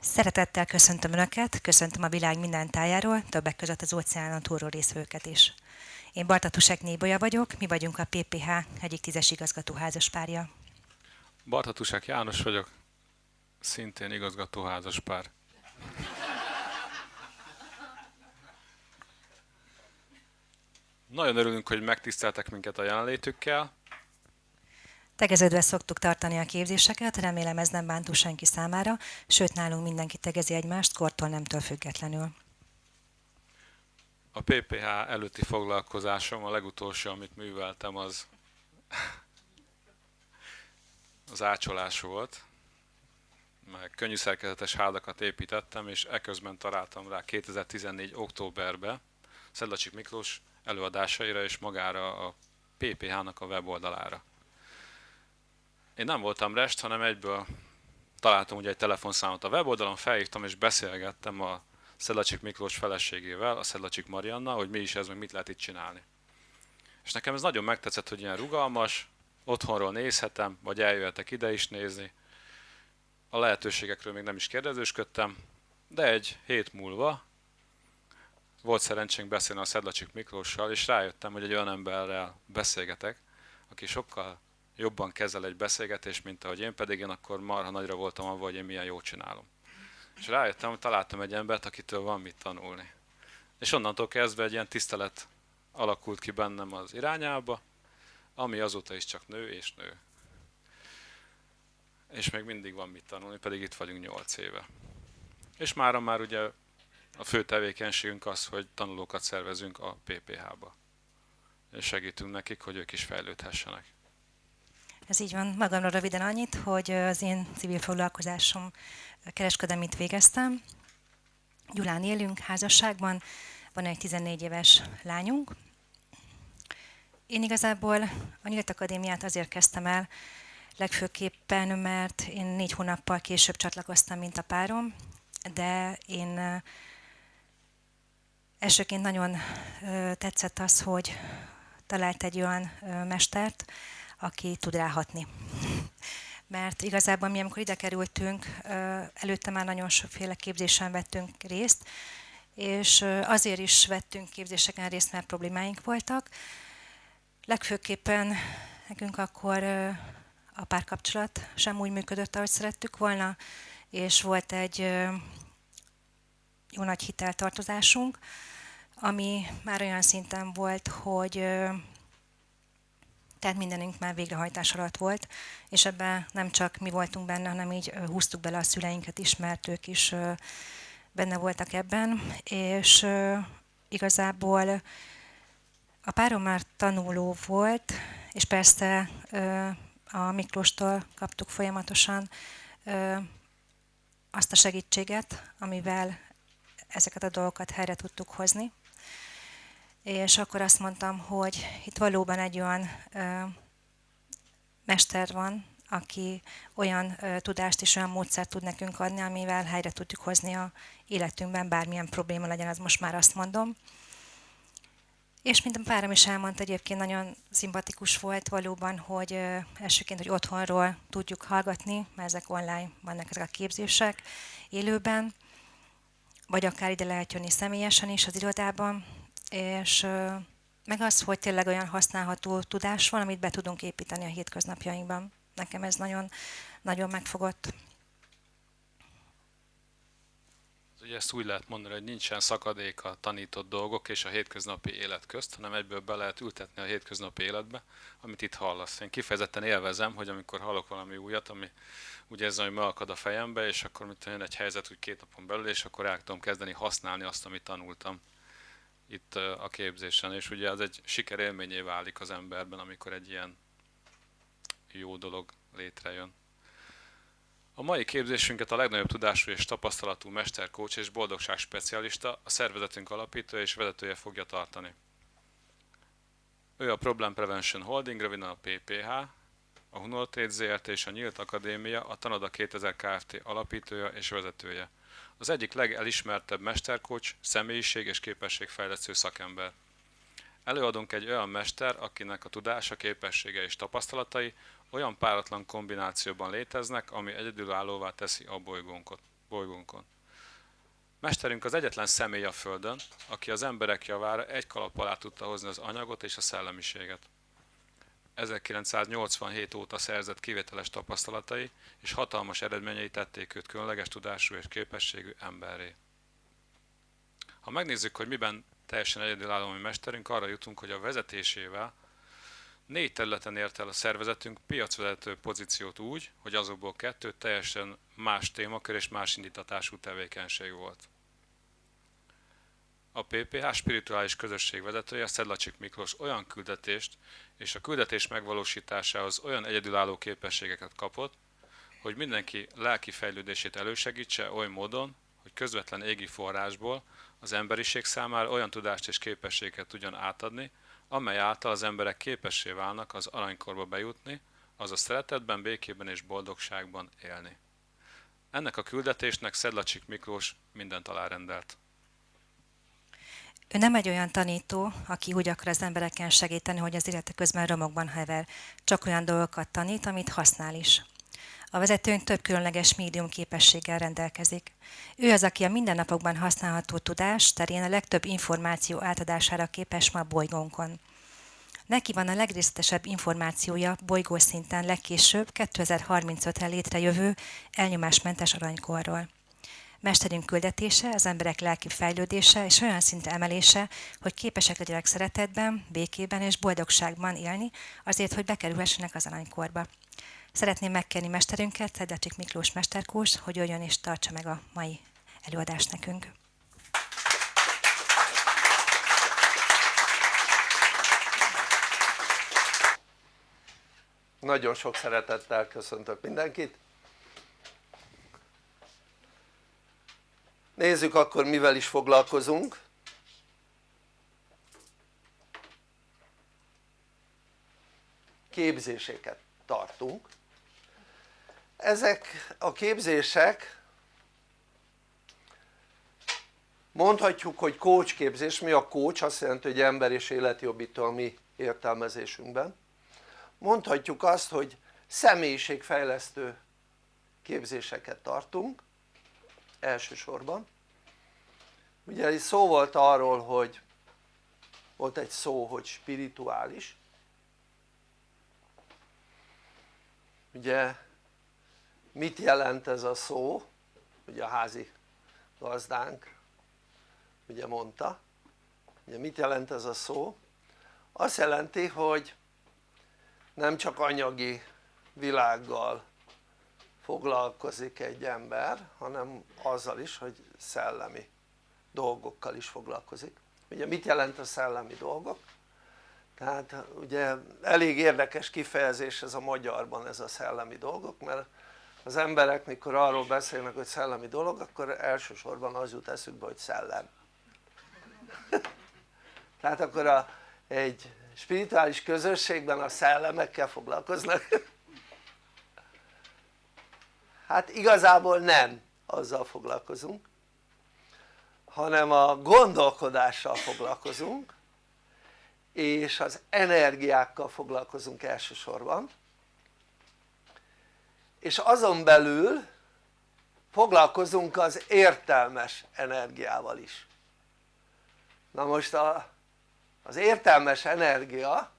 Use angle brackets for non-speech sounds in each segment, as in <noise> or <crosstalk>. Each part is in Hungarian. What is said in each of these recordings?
Szeretettel köszöntöm Önöket, köszöntöm a világ minden tájáról, többek között az óceánon túlról részvőket is. Én Bartatusek Nébolya vagyok, mi vagyunk a PPH egyik tízes igazgató házaspárja. Bartatusek János vagyok, szintén igazgató házaspár. Nagyon örülünk, hogy megtiszteltek minket a jelenlétükkel. Tegeződve szoktuk tartani a képzéseket, remélem ez nem bántó senki számára, sőt nálunk mindenki tegezi egymást, kortól nemtől függetlenül. A PPH előtti foglalkozásom, a legutolsó, amit műveltem, az az ácsolás volt. Meg könnyű szerkezetes hádakat építettem, és eközben találtam rá 2014. októberben Szedlacsik Miklós előadásaira és magára a PPH-nak a weboldalára. Én nem voltam rest, hanem egyből találtam ugye egy telefonszámot a weboldalon, felhívtam és beszélgettem a Szedlacsik Miklós feleségével, a Szedlacsik Marianna, hogy mi is ez, meg mit lehet itt csinálni. És nekem ez nagyon megtetszett, hogy ilyen rugalmas, otthonról nézhetem, vagy eljöhetek ide is nézni. A lehetőségekről még nem is kérdezősködtem, de egy hét múlva volt szerencsénk beszélni a Szedlacsik Miklóssal, és rájöttem, hogy egy olyan emberrel beszélgetek, aki sokkal jobban kezel egy beszélgetést, mint ahogy én, pedig én akkor marha nagyra voltam avval, hogy én milyen jót csinálom. És rájöttem, hogy találtam egy embert, akitől van mit tanulni. És onnantól kezdve egy ilyen tisztelet alakult ki bennem az irányába, ami azóta is csak nő és nő. És még mindig van mit tanulni, pedig itt vagyunk 8 éve. És mára már ugye a fő tevékenységünk az, hogy tanulókat szervezünk a PPH-ba. És segítünk nekik, hogy ők is fejlődhessenek. Ez így van. Magamra röviden annyit, hogy az én civil foglalkozásom kereskedelmit végeztem. Gyulán élünk házasságban, van egy 14 éves lányunk. Én igazából a Nyílt Akadémiát azért kezdtem el, legfőképpen, mert én négy hónappal később csatlakoztam, mint a párom, de én elsőként nagyon tetszett az, hogy talált egy olyan mestert, aki tud ráhatni. Mert igazából mi, amikor ide kerültünk, előtte már nagyon sokféle képzésen vettünk részt, és azért is vettünk képzéseken részt, mert problémáink voltak. Legfőképpen nekünk akkor a párkapcsolat sem úgy működött, ahogy szerettük volna, és volt egy jó nagy hiteltartozásunk, ami már olyan szinten volt, hogy tehát mindenünk már végrehajtás alatt volt, és ebben nem csak mi voltunk benne, hanem így húztuk bele a szüleinket is, mert ők is benne voltak ebben, és igazából a párom már tanuló volt, és persze a Miklóstól kaptuk folyamatosan azt a segítséget, amivel ezeket a dolgokat helyre tudtuk hozni és akkor azt mondtam, hogy itt valóban egy olyan ö, mester van, aki olyan ö, tudást és olyan módszert tud nekünk adni, amivel helyre tudjuk hozni a életünkben, bármilyen probléma legyen, az most már azt mondom. És mint a párom is elmondta, egyébként nagyon szimpatikus volt valóban, hogy ö, elsőként, hogy otthonról tudjuk hallgatni, mert ezek online vannak ezek a képzések élőben, vagy akár ide lehet jönni személyesen is az irodában, és meg az, hogy tényleg olyan használható tudás van, amit be tudunk építeni a hétköznapjainkban. Nekem ez nagyon, nagyon megfogott. Ugye ezt úgy lehet mondani, hogy nincsen szakadék a tanított dolgok és a hétköznapi élet közt, hanem egyből be lehet ültetni a hétköznapi életbe, amit itt hallasz. Én kifejezetten élvezem, hogy amikor hallok valami újat, ami úgy érzem, hogy megakad a fejembe, és akkor mit jön egy helyzet úgy két napon belül, és akkor el tudom kezdeni használni azt, amit tanultam itt a képzésen, és ugye az egy sikerélményé válik az emberben, amikor egy ilyen jó dolog létrejön. A mai képzésünket a legnagyobb tudású és tapasztalatú mesterkócs és boldogság specialista, a szervezetünk alapítója és vezetője fogja tartani. Ő a Problem Prevention Holding, röviden a PPH, a Hunortrade ZRT és a Nyílt Akadémia, a Tanada 2000 Kft. alapítója és vezetője az egyik legelismertebb mesterkocs, személyiség és képességfejlesztő szakember. Előadunk egy olyan mester, akinek a tudása, képessége és tapasztalatai olyan páratlan kombinációban léteznek, ami egyedülállóvá teszi a bolygónkon. Mesterünk az egyetlen személy a Földön, aki az emberek javára egy kalap alá tudta hozni az anyagot és a szellemiséget. 1987 óta szerzett kivételes tapasztalatai és hatalmas eredményei tették őt különleges tudású és képességű emberré. Ha megnézzük, hogy miben teljesen egyedülálló mi mesterünk, arra jutunk, hogy a vezetésével négy területen ért el a szervezetünk piacvezető pozíciót úgy, hogy azokból kettő teljesen más témakör és más indítatású tevékenység volt. A PPH spirituális közösség vezetője Szedlacsik Miklós olyan küldetést és a küldetés megvalósításához olyan egyedülálló képességeket kapott, hogy mindenki lelki fejlődését elősegítse oly módon, hogy közvetlen égi forrásból az emberiség számára olyan tudást és képességet tudjon átadni, amely által az emberek képessé válnak az aranykorba bejutni, az a szeretetben, békében és boldogságban élni. Ennek a küldetésnek Szedlacsik Miklós mindent alárendelt. Ő nem egy olyan tanító, aki úgy akar az embereken segíteni, hogy az élete közben romokban hever. Csak olyan dolgokat tanít, amit használ is. A vezetőnk több különleges médium képességgel rendelkezik. Ő az, aki a mindennapokban használható tudás terén a legtöbb információ átadására képes ma a bolygónkon. Neki van a legrészletesebb információja bolygó szinten legkésőbb 2035-re létrejövő elnyomásmentes aranykorról. Mesterünk küldetése, az emberek lelki fejlődése és olyan szintre emelése, hogy képesek legyenek szeretetben, békében és boldogságban élni, azért, hogy bekerülhessenek az aranykorba. Szeretném megkérni mesterünket, Szedecsik Miklós Mesterkurs, hogy jöjjön és tartsa meg a mai előadást nekünk. Nagyon sok szeretettel köszöntök mindenkit. Nézzük akkor mivel is foglalkozunk. Képzéseket tartunk. Ezek a képzések mondhatjuk hogy coach képzés, mi a coach? azt jelenti hogy ember és életjobbító a mi értelmezésünkben mondhatjuk azt hogy személyiségfejlesztő képzéseket tartunk elsősorban. Ugye szó volt arról hogy volt egy szó hogy spirituális. Ugye mit jelent ez a szó? Ugye a házi gazdánk ugye mondta. Ugye mit jelent ez a szó? Azt jelenti hogy nem csak anyagi világgal foglalkozik egy ember hanem azzal is hogy szellemi dolgokkal is foglalkozik. Ugye mit jelent a szellemi dolgok? tehát ugye elég érdekes kifejezés ez a magyarban ez a szellemi dolgok mert az emberek mikor arról beszélnek hogy szellemi dolog akkor elsősorban az jut eszükbe hogy szellem. <laughs> Tehát akkor a, egy spirituális közösségben a szellemekkel foglalkoznak <laughs> hát igazából nem azzal foglalkozunk hanem a gondolkodással foglalkozunk és az energiákkal foglalkozunk elsősorban. És azon belül foglalkozunk az értelmes energiával is. Na most a, az értelmes energia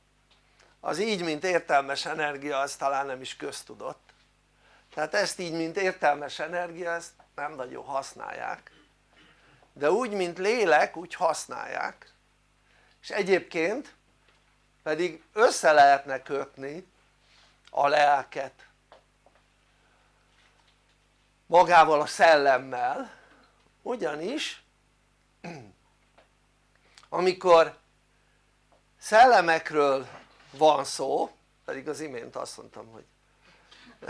az így mint értelmes energia az talán nem is köztudott tehát ezt így mint értelmes energia ezt nem nagyon használják. De úgy mint lélek úgy használják. És egyébként pedig össze lehetne kötni a lelket magával a szellemmel ugyanis amikor szellemekről van szó pedig az imént azt mondtam hogy <laughs>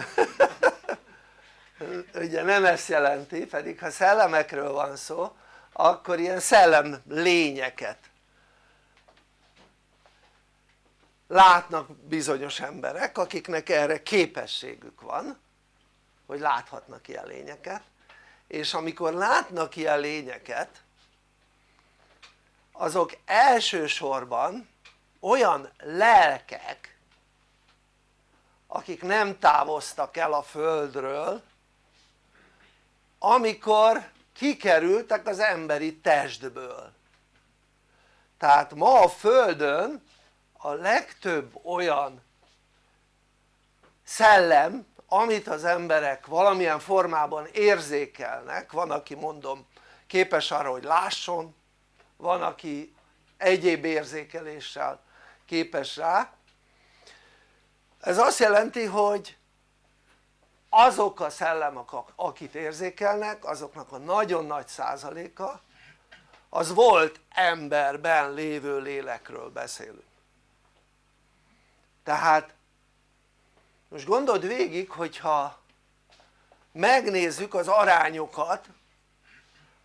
ugye nem ezt jelenti pedig ha szellemekről van szó akkor ilyen szellem lényeket látnak bizonyos emberek akiknek erre képességük van hogy láthatnak ilyen lényeket és amikor látnak ilyen lényeket azok elsősorban olyan lelkek akik nem távoztak el a földről amikor kikerültek az emberi testből. Tehát ma a földön a legtöbb olyan szellem amit az emberek valamilyen formában érzékelnek, van aki mondom képes arra hogy lásson, van aki egyéb érzékeléssel képes rá ez azt jelenti hogy azok a szellemek akit érzékelnek azoknak a nagyon nagy százaléka az volt emberben lévő lélekről beszélünk. Tehát most gondold végig hogyha megnézzük az arányokat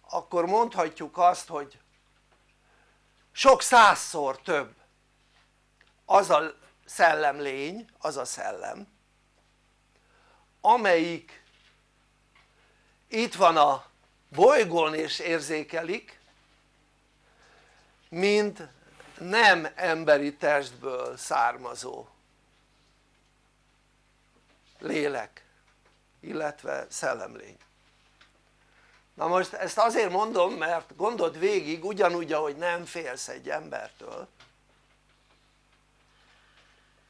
akkor mondhatjuk azt hogy sok százszor több az a szellemlény, az a szellem amelyik itt van a bolygón és érzékelik mint nem emberi testből származó lélek illetve szellemlény. Na most ezt azért mondom mert gondold végig ugyanúgy ahogy nem félsz egy embertől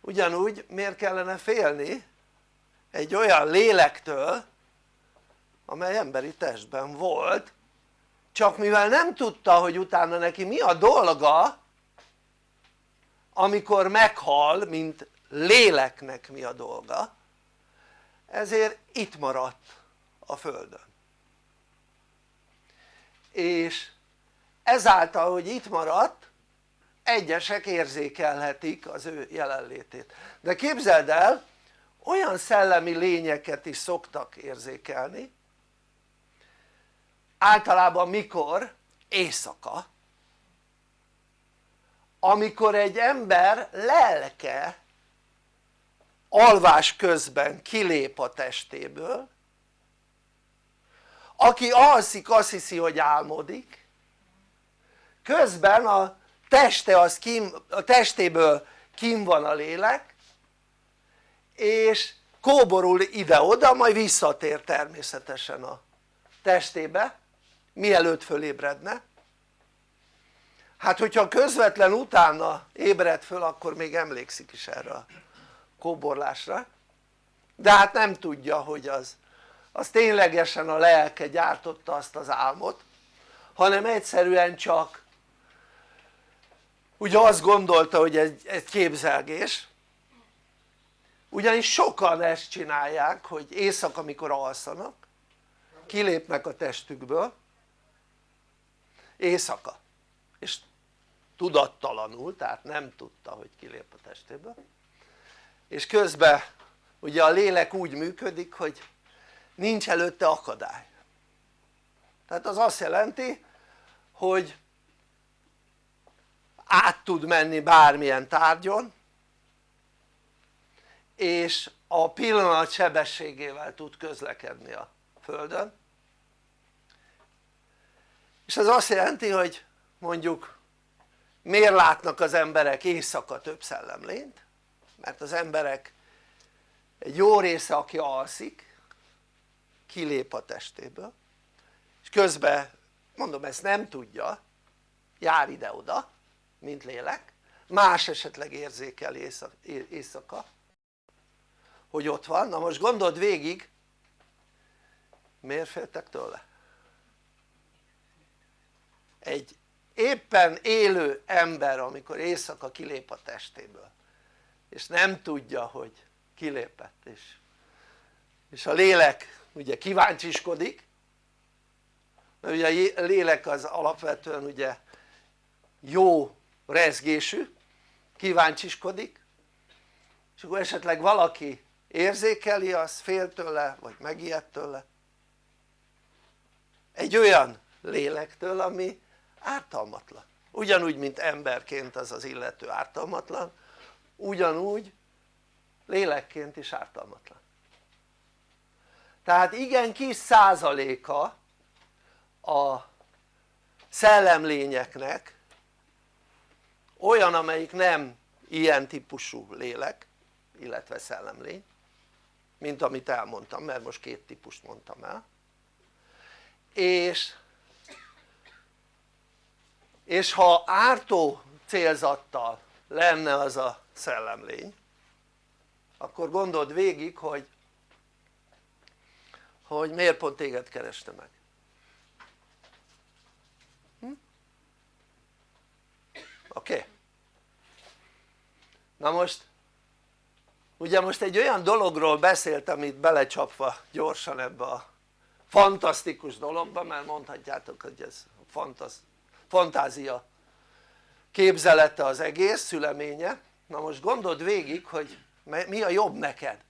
ugyanúgy miért kellene félni egy olyan lélektől amely emberi testben volt csak mivel nem tudta hogy utána neki mi a dolga amikor meghal mint léleknek mi a dolga ezért itt maradt a földön. És ezáltal hogy itt maradt egyesek érzékelhetik az ő jelenlétét de képzeld el olyan szellemi lényeket is szoktak érzékelni általában mikor? éjszaka amikor egy ember lelke alvás közben kilép a testéből aki alszik azt hiszi hogy álmodik közben a teste az kim, a testéből kim van a lélek és kóborul ide-oda majd visszatér természetesen a testébe mielőtt fölébredne. Hát hogyha közvetlen utána ébred föl akkor még emlékszik is erre a kóborlásra. De hát nem tudja hogy az az ténylegesen a lelke gyártotta azt az álmot hanem egyszerűen csak ugye azt gondolta hogy egy, egy képzelgés. Ugyanis sokan ezt csinálják hogy éjszaka amikor alszanak kilépnek a testükből éjszaka. És tudattalanul tehát nem tudta hogy kilép a testéből. És közben ugye a lélek úgy működik hogy nincs előtte akadály. Tehát az azt jelenti hogy át tud menni bármilyen tárgyon és a pillanat sebességével tud közlekedni a földön és ez azt jelenti hogy mondjuk miért látnak az emberek éjszaka több szellemlényt? mert az emberek egy jó része aki alszik kilép a testéből és közben mondom ezt nem tudja jár ide-oda mint lélek más esetleg érzékel éjszaka hogy ott van, na most gondold végig miért féltek tőle? egy éppen élő ember amikor éjszaka kilép a testéből és nem tudja hogy kilépett és, és a lélek ugye kíváncsiskodik mert ugye a lélek az alapvetően ugye jó rezgésű kíváncsiskodik és akkor esetleg valaki érzékeli az fél tőle vagy megijed tőle. Egy olyan lélektől ami ártalmatlan. Ugyanúgy mint emberként az az illető ártalmatlan ugyanúgy lélekként is ártalmatlan. Tehát igen kis százaléka a szellemlényeknek olyan amelyik nem ilyen típusú lélek illetve szellemlény mint amit elmondtam mert most két típust mondtam el. És és ha ártó célzattal lenne az a szellemlény akkor gondold végig hogy hogy miért pont téged kereste meg oké? Na most ugye most egy olyan dologról beszéltem itt belecsapva gyorsan ebbe a fantasztikus dologba mert mondhatjátok hogy ez fantasz, fantázia képzelete az egész szüleménye na most gondold végig hogy mi a jobb neked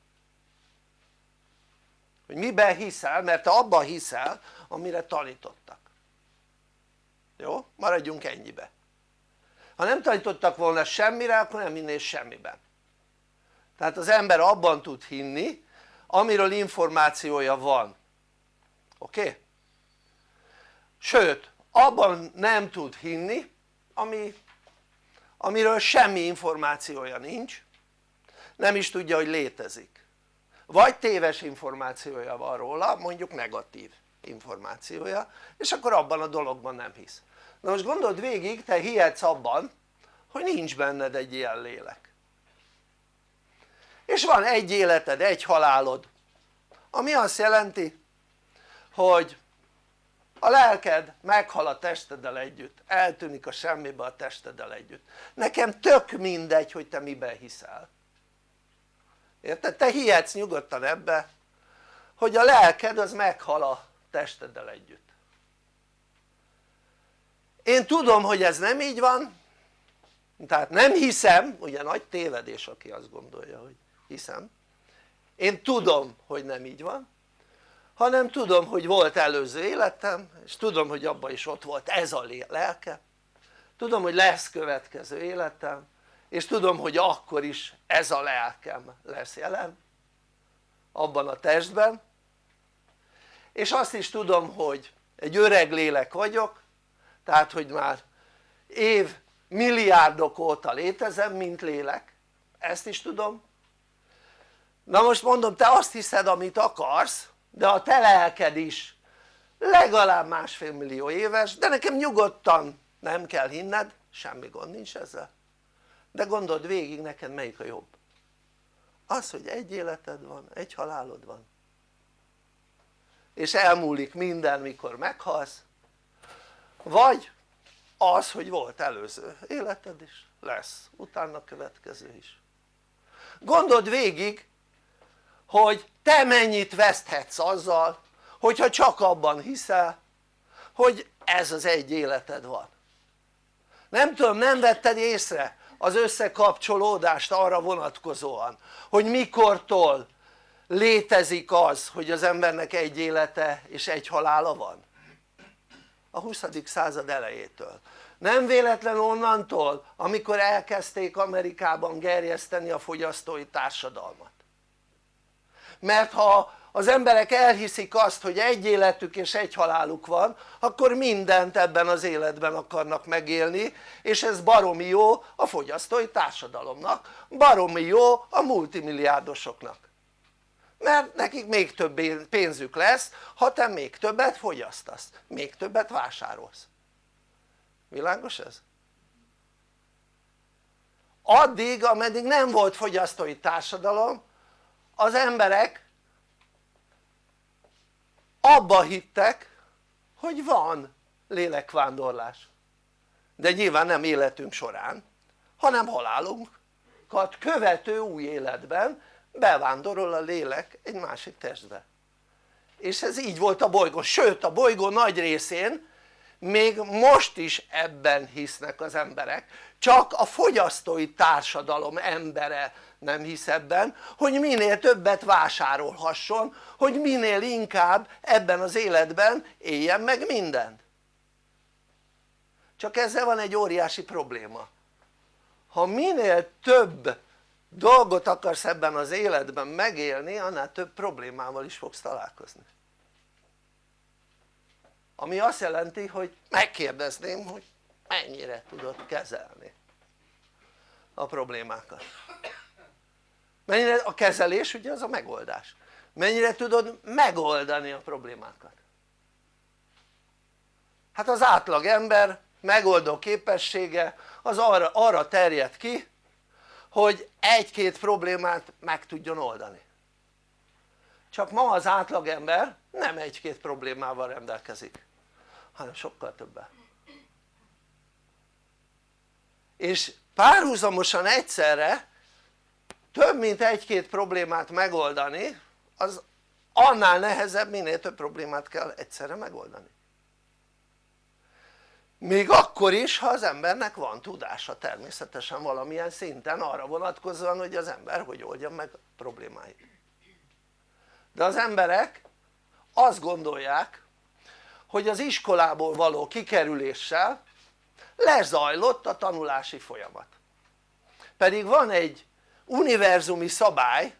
hogy miben hiszel mert te abban hiszel amire tanítottak jó? maradjunk ennyibe ha nem tanítottak volna semmire akkor nem hinnél semmiben tehát az ember abban tud hinni amiről információja van oké? Okay? sőt abban nem tud hinni ami, amiről semmi információja nincs nem is tudja hogy létezik vagy téves információja van róla mondjuk negatív információja és akkor abban a dologban nem hisz na most gondold végig te hihetsz abban hogy nincs benned egy ilyen lélek. És van egy életed, egy halálod ami azt jelenti hogy a lelked meghal a testeddel együtt, eltűnik a semmibe a testeddel együtt. Nekem tök mindegy hogy te miben hiszel. Érted? te hihetsz nyugodtan ebbe hogy a lelked az meghal a testeddel együtt én tudom hogy ez nem így van. Tehát nem hiszem, ugye nagy tévedés aki azt gondolja hogy hiszem. Én tudom hogy nem így van hanem tudom hogy volt előző életem és tudom hogy abban is ott volt ez a lelke. Tudom hogy lesz következő életem és tudom hogy akkor is ez a lelkem lesz jelen abban a testben. És azt is tudom hogy egy öreg lélek vagyok tehát hogy már év milliárdok óta létezem mint lélek. Ezt is tudom. Na most mondom te azt hiszed amit akarsz de a te lelked is. Legalább másfél millió éves de nekem nyugodtan nem kell hinned semmi gond nincs ezzel. De gondold végig neked melyik a jobb? Az hogy egy életed van, egy halálod van. És elmúlik minden mikor meghalsz vagy az hogy volt előző. Életed is lesz. Utána következő is. Gondold végig hogy te mennyit veszthetsz azzal hogyha csak abban hiszel hogy ez az egy életed van. Nem tudom nem vetted észre az összekapcsolódást arra vonatkozóan hogy mikortól létezik az hogy az embernek egy élete és egy halála van a 20. század elejétől nem véletlen onnantól amikor elkezdték Amerikában gerjeszteni a fogyasztói társadalmat mert ha az emberek elhiszik azt hogy egy életük és egy haláluk van akkor mindent ebben az életben akarnak megélni és ez baromi jó a fogyasztói társadalomnak baromi jó a multimilliárdosoknak mert nekik még több pénzük lesz ha te még többet fogyasztasz, még többet vásárolsz. Világos ez? addig ameddig nem volt fogyasztói társadalom az emberek abba hittek hogy van lélekvándorlás. De nyilván nem életünk során hanem halálunkat követő új életben bevándorol a lélek egy másik testbe. És ez így volt a bolygón, sőt a bolygó nagy részén még most is ebben hisznek az emberek. Csak a fogyasztói társadalom embere nem hisz ebben hogy minél többet vásárolhasson hogy minél inkább ebben az életben éljen meg mindent csak ezzel van egy óriási probléma. Ha minél több dolgot akarsz ebben az életben megélni annál több problémával is fogsz találkozni. Ami azt jelenti hogy megkérdezném hogy mennyire tudod kezelni a problémákat. Mennyire a kezelés ugye az a megoldás. Mennyire tudod megoldani a problémákat. Hát az átlag ember megoldó képessége az arra, arra terjed ki hogy egy-két problémát meg tudjon oldani. Csak ma az átlagember nem egy-két problémával rendelkezik hanem sokkal többel. És párhuzamosan egyszerre több mint egy-két problémát megoldani az annál nehezebb minél több problémát kell egyszerre megoldani még akkor is ha az embernek van tudása természetesen valamilyen szinten arra vonatkozóan hogy az ember hogy oldja meg problémáit. De az emberek azt gondolják hogy az iskolából való kikerüléssel lezajlott a tanulási folyamat. Pedig van egy univerzumi szabály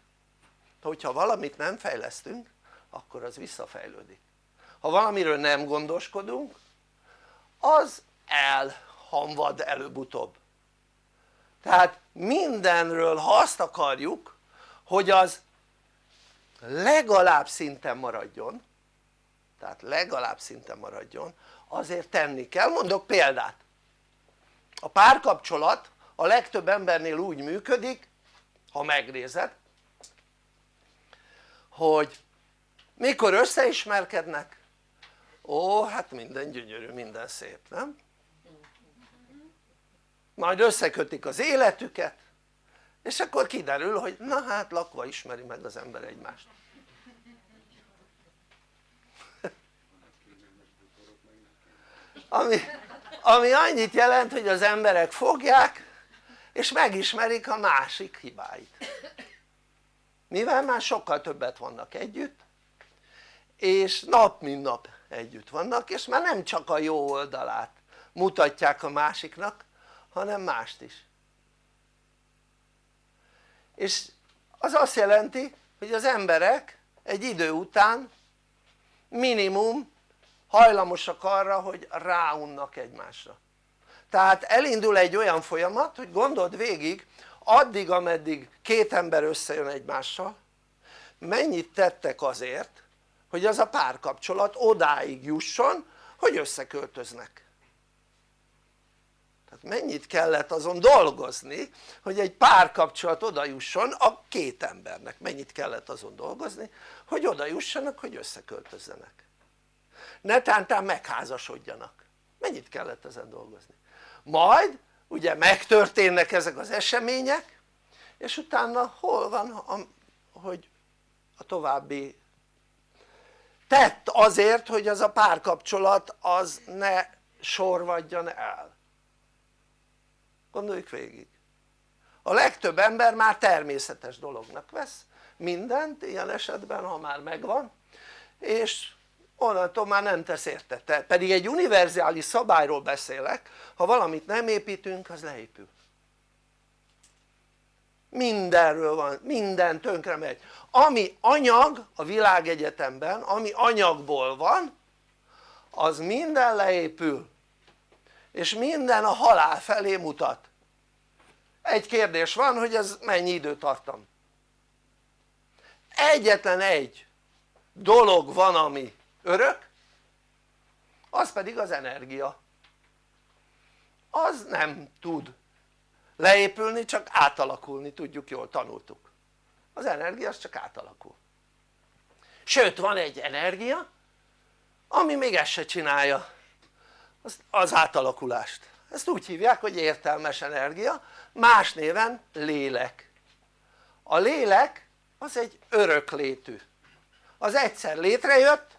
hogyha valamit nem fejlesztünk akkor az visszafejlődik. Ha valamiről nem gondoskodunk az elhamvad előbb-utóbb. Tehát mindenről ha azt akarjuk hogy az legalább szinten maradjon tehát legalább szinten maradjon azért tenni kell, mondok példát. A párkapcsolat a legtöbb embernél úgy működik ha megnézed hogy mikor összeismerkednek ó hát minden gyönyörű, minden szép, nem? majd összekötik az életüket és akkor kiderül hogy na hát lakva ismeri meg az ember egymást ami, ami annyit jelent hogy az emberek fogják és megismerik a másik hibáit mivel már sokkal többet vannak együtt és nap mint nap együtt vannak és már nem csak a jó oldalát mutatják a másiknak hanem mást is. És az azt jelenti hogy az emberek egy idő után minimum hajlamosak arra hogy ráunnak egymásra. Tehát elindul egy olyan folyamat hogy gondold végig addig ameddig két ember összejön egymással mennyit tettek azért hogy az a párkapcsolat odáig jusson hogy összeköltöznek. Tehát mennyit kellett azon dolgozni hogy egy párkapcsolat oda jusson a két embernek? Mennyit kellett azon dolgozni hogy oda jussanak hogy összeköltözzenek? Netántán megházasodjanak. Mennyit kellett ezen dolgozni? Majd ugye megtörténnek ezek az események és utána hol van hogy a további tett azért hogy az a párkapcsolat az ne sorvadjon el. Gondoljuk végig. A legtöbb ember már természetes dolognak vesz mindent ilyen esetben ha már megvan és onnantól már nem tesz érte, pedig egy univerzális szabályról beszélek ha valamit nem építünk az leépül. Mindenről van, minden tönkre megy ami anyag a világegyetemben ami anyagból van az minden leépül és minden a halál felé mutat. Egy kérdés van hogy ez mennyi időtartam? Egyetlen egy dolog van ami örök az pedig az energia. Az nem tud leépülni csak átalakulni tudjuk jól tanultuk az energia az csak átalakul. Sőt van egy energia ami még ezt se csinálja. Az, átalakulást. Ezt úgy hívják hogy értelmes energia. Más néven lélek. A lélek az egy öröklétű az egyszer létrejött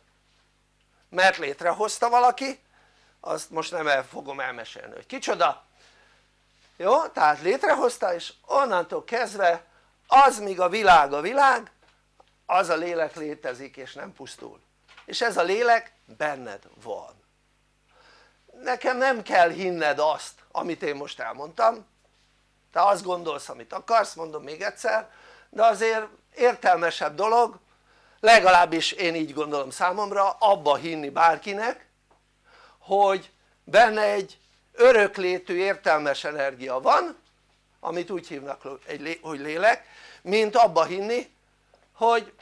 mert létrehozta valaki azt most nem el fogom elmesélni hogy kicsoda. Jó? tehát létrehozta és onnantól kezdve az míg a világ a világ az a lélek létezik és nem pusztul. És ez a lélek benned van. Nekem nem kell hinned azt amit én most elmondtam. Te azt gondolsz amit akarsz mondom még egyszer de azért értelmesebb dolog legalábbis én így gondolom számomra abba hinni bárkinek hogy benne egy öröklétű értelmes energia van amit úgy hívnak hogy lélek mint abba hinni hogy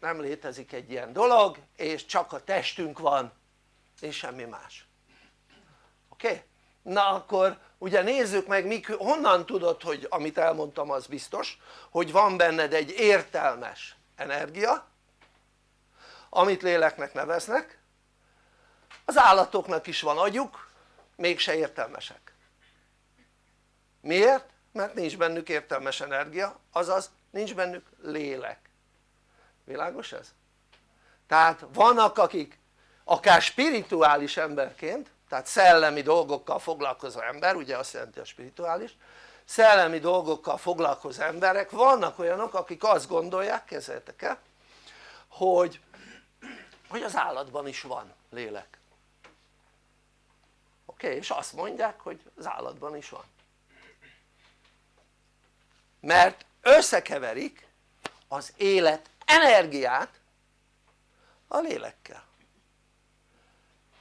nem létezik egy ilyen dolog és csak a testünk van és semmi más oké? Na akkor ugye nézzük meg mik, honnan tudod hogy amit elmondtam az biztos hogy van benned egy értelmes energia amit léleknek neveznek az állatoknak is van agyuk mégse értelmesek miért? Mert nincs bennük értelmes energia azaz nincs bennük lélek világos ez? tehát vannak akik akár spirituális emberként tehát szellemi dolgokkal foglalkozó ember ugye azt jelenti a spirituális szellemi dolgokkal foglalkozó emberek vannak olyanok akik azt gondolják, kezdetek el hogy, hogy az állatban is van lélek oké? Okay? és azt mondják hogy az állatban is van mert összekeverik az élet energiát a lélekkel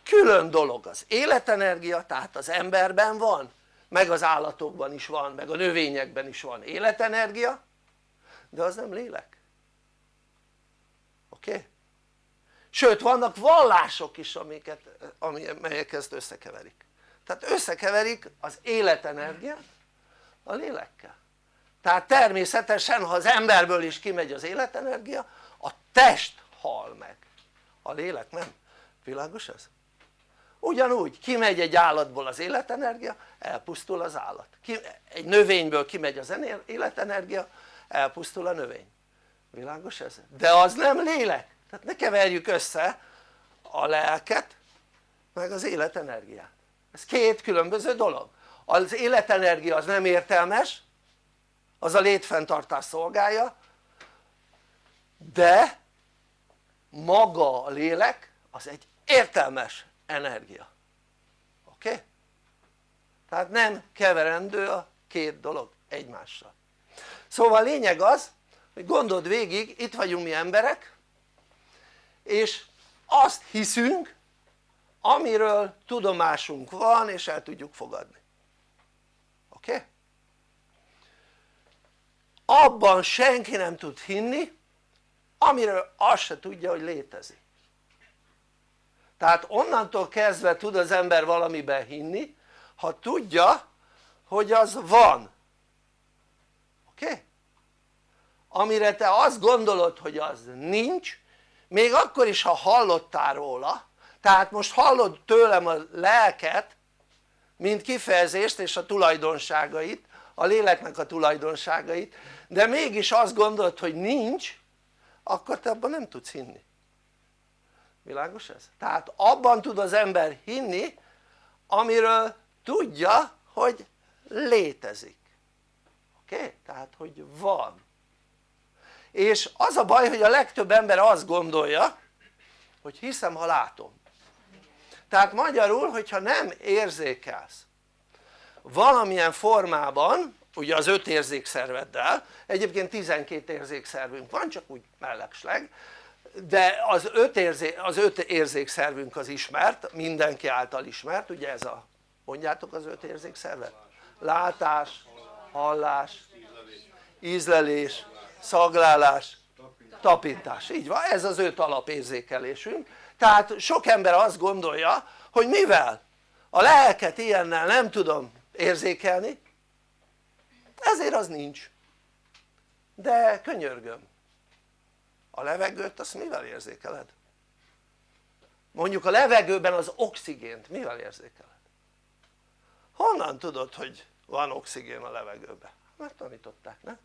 külön dolog az életenergia tehát az emberben van meg az állatokban is van meg a növényekben is van életenergia de az nem lélek oké? Okay? sőt vannak vallások is amiket, amelyek ezt összekeverik tehát összekeverik az életenergiát a lélekkel tehát természetesen ha az emberből is kimegy az életenergia a test hal meg. A lélek nem, világos ez? ugyanúgy kimegy egy állatból az életenergia elpusztul az állat. Ki, egy növényből kimegy az életenergia elpusztul a növény. Világos ez? de az nem lélek. Tehát ne keverjük össze a lelket meg az életenergiát. Ez két különböző dolog. Az életenergia az nem értelmes az a létfenntartás szolgálja de maga a lélek az egy értelmes energia oké? Okay? tehát nem keverendő a két dolog egymással szóval a lényeg az hogy gondold végig itt vagyunk mi emberek és azt hiszünk amiről tudomásunk van és el tudjuk fogadni oké? Okay? Abban senki nem tud hinni amiről azt se tudja hogy létezik tehát onnantól kezdve tud az ember valamiben hinni ha tudja hogy az van oké? Amire te azt gondolod hogy az nincs még akkor is ha hallottál róla tehát most hallod tőlem a lelket mint kifejezést és a tulajdonságait a léleknek a tulajdonságait de mégis azt gondolod hogy nincs akkor te abban nem tudsz hinni világos ez? tehát abban tud az ember hinni amiről tudja hogy létezik oké? Tehát hogy van és az a baj hogy a legtöbb ember azt gondolja hogy hiszem ha látom tehát magyarul hogyha nem érzékelsz valamilyen formában ugye az öt érzékszerveddel egyébként 12 érzékszervünk van csak úgy mellegsleg de az öt, érzé, az öt érzékszervünk az ismert, mindenki által ismert, ugye ez a, mondjátok az öt érzékszervet? Látás, hallás, ízlelés, szaglálás, tapintás, így van, ez az öt alapérzékelésünk tehát sok ember azt gondolja hogy mivel a lelket ilyennel nem tudom érzékelni ezért az nincs de könyörgöm a levegőt azt mivel érzékeled? mondjuk a levegőben az oxigént mivel érzékeled? honnan tudod hogy van oxigén a levegőben? mert tanították nem?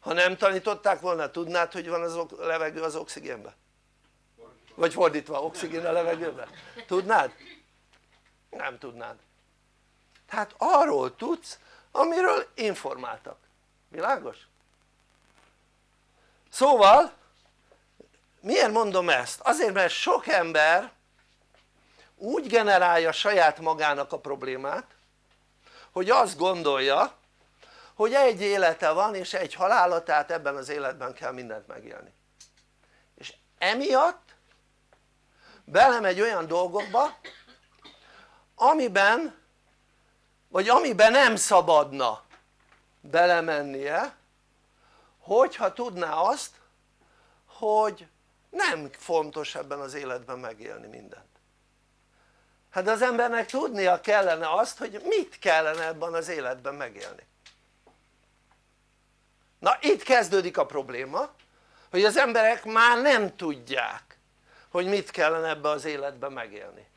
ha nem tanították volna tudnád hogy van az a levegő az oxigénben? vagy fordítva oxigén a levegőben? tudnád? nem tudnád tehát arról tudsz amiről informáltak, világos? szóval miért mondom ezt? azért mert sok ember úgy generálja saját magának a problémát hogy azt gondolja hogy egy élete van és egy halála tehát ebben az életben kell mindent megélni és emiatt belemegy olyan dolgokba amiben vagy amiben nem szabadna belemennie hogyha tudná azt hogy nem fontos ebben az életben megélni mindent. Hát az embernek tudnia kellene azt hogy mit kellene ebben az életben megélni. Na itt kezdődik a probléma hogy az emberek már nem tudják hogy mit kellene ebbe az életben megélni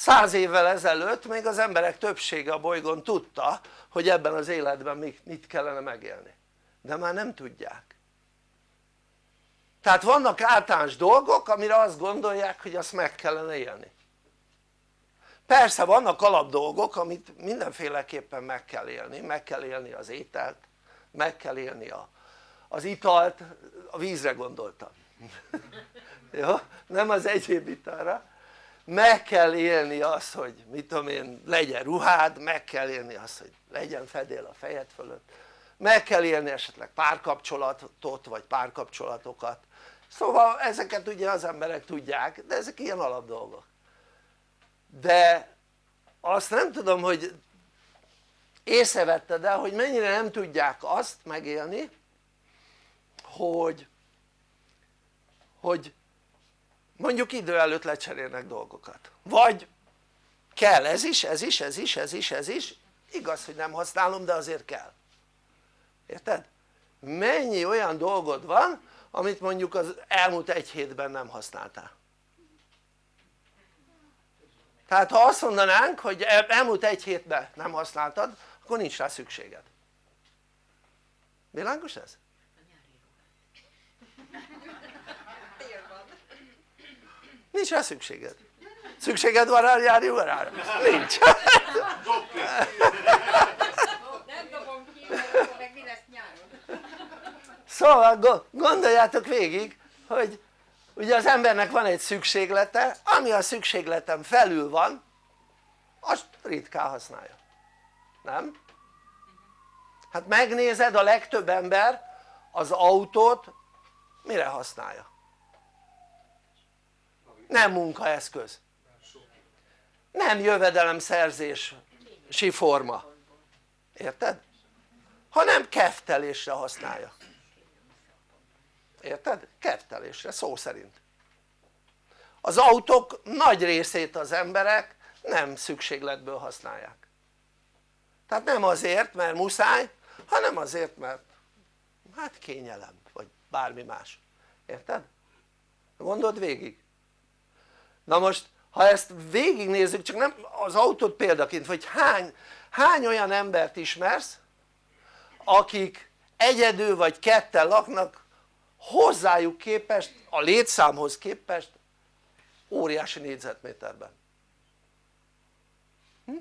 száz évvel ezelőtt még az emberek többsége a bolygón tudta hogy ebben az életben mit kellene megélni. De már nem tudják. Tehát vannak általános dolgok amire azt gondolják hogy azt meg kellene élni. Persze vannak alap dolgok amit mindenféleképpen meg kell élni, meg kell élni az ételt meg kell élni a, az italt, a vízre gondoltam. <laughs> Jó? nem az egyéb italra meg kell élni azt hogy mit tudom én legyen ruhád, meg kell élni azt hogy legyen fedél a fejed fölött. Meg kell élni esetleg párkapcsolatot vagy párkapcsolatokat. Szóval ezeket ugye az emberek tudják de ezek ilyen alap dolgok. De azt nem tudom hogy észrevetted el hogy mennyire nem tudják azt megélni hogy hogy mondjuk idő előtt lecserélnek dolgokat. Vagy kell ez is, ez is, ez is, ez is, ez is. Igaz hogy nem használom de azért kell. Érted? mennyi olyan dolgod van amit mondjuk az elmúlt egy hétben nem használtál? Tehát ha azt mondanánk hogy elmúlt egy hétben nem használtad akkor nincs rá szükséged. Világos ez? Nincs rá szükséged szükséged van rá nyári ruhára? nincs szóval gondoljátok végig hogy ugye az embernek van egy szükséglete ami a szükségletem felül van azt ritkán használja nem? hát megnézed a legtöbb ember az autót mire használja? Nem munkaeszköz. Nem jövedelemszerzési forma. Érted? hanem keftelésre használja. Érted? kertelésre szó szerint. Az autók nagy részét az emberek nem szükségletből használják. Tehát nem azért mert muszáj hanem azért mert hát kényelem vagy bármi más. Érted? gondold végig na most ha ezt végignézzük csak nem az autót példaként vagy hány, hány olyan embert ismersz akik egyedül vagy ketten laknak hozzájuk képest, a létszámhoz képest óriási négyzetméterben hm?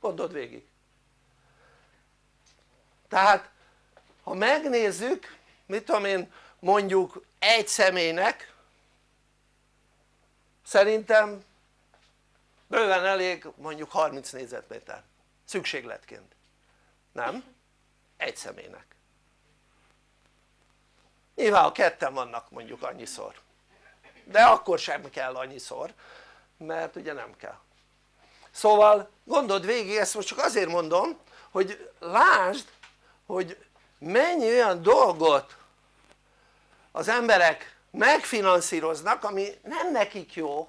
gondold végig tehát ha megnézzük mit tudom én mondjuk egy személynek szerintem bőven elég mondjuk 30 négyzetméter szükségletként. Nem? egy személynek. Nyilván ha ketten vannak mondjuk annyiszor. De akkor sem kell annyiszor mert ugye nem kell. Szóval gondold végig ezt most csak azért mondom hogy lásd hogy mennyi olyan dolgot az emberek megfinanszíroznak ami nem nekik jó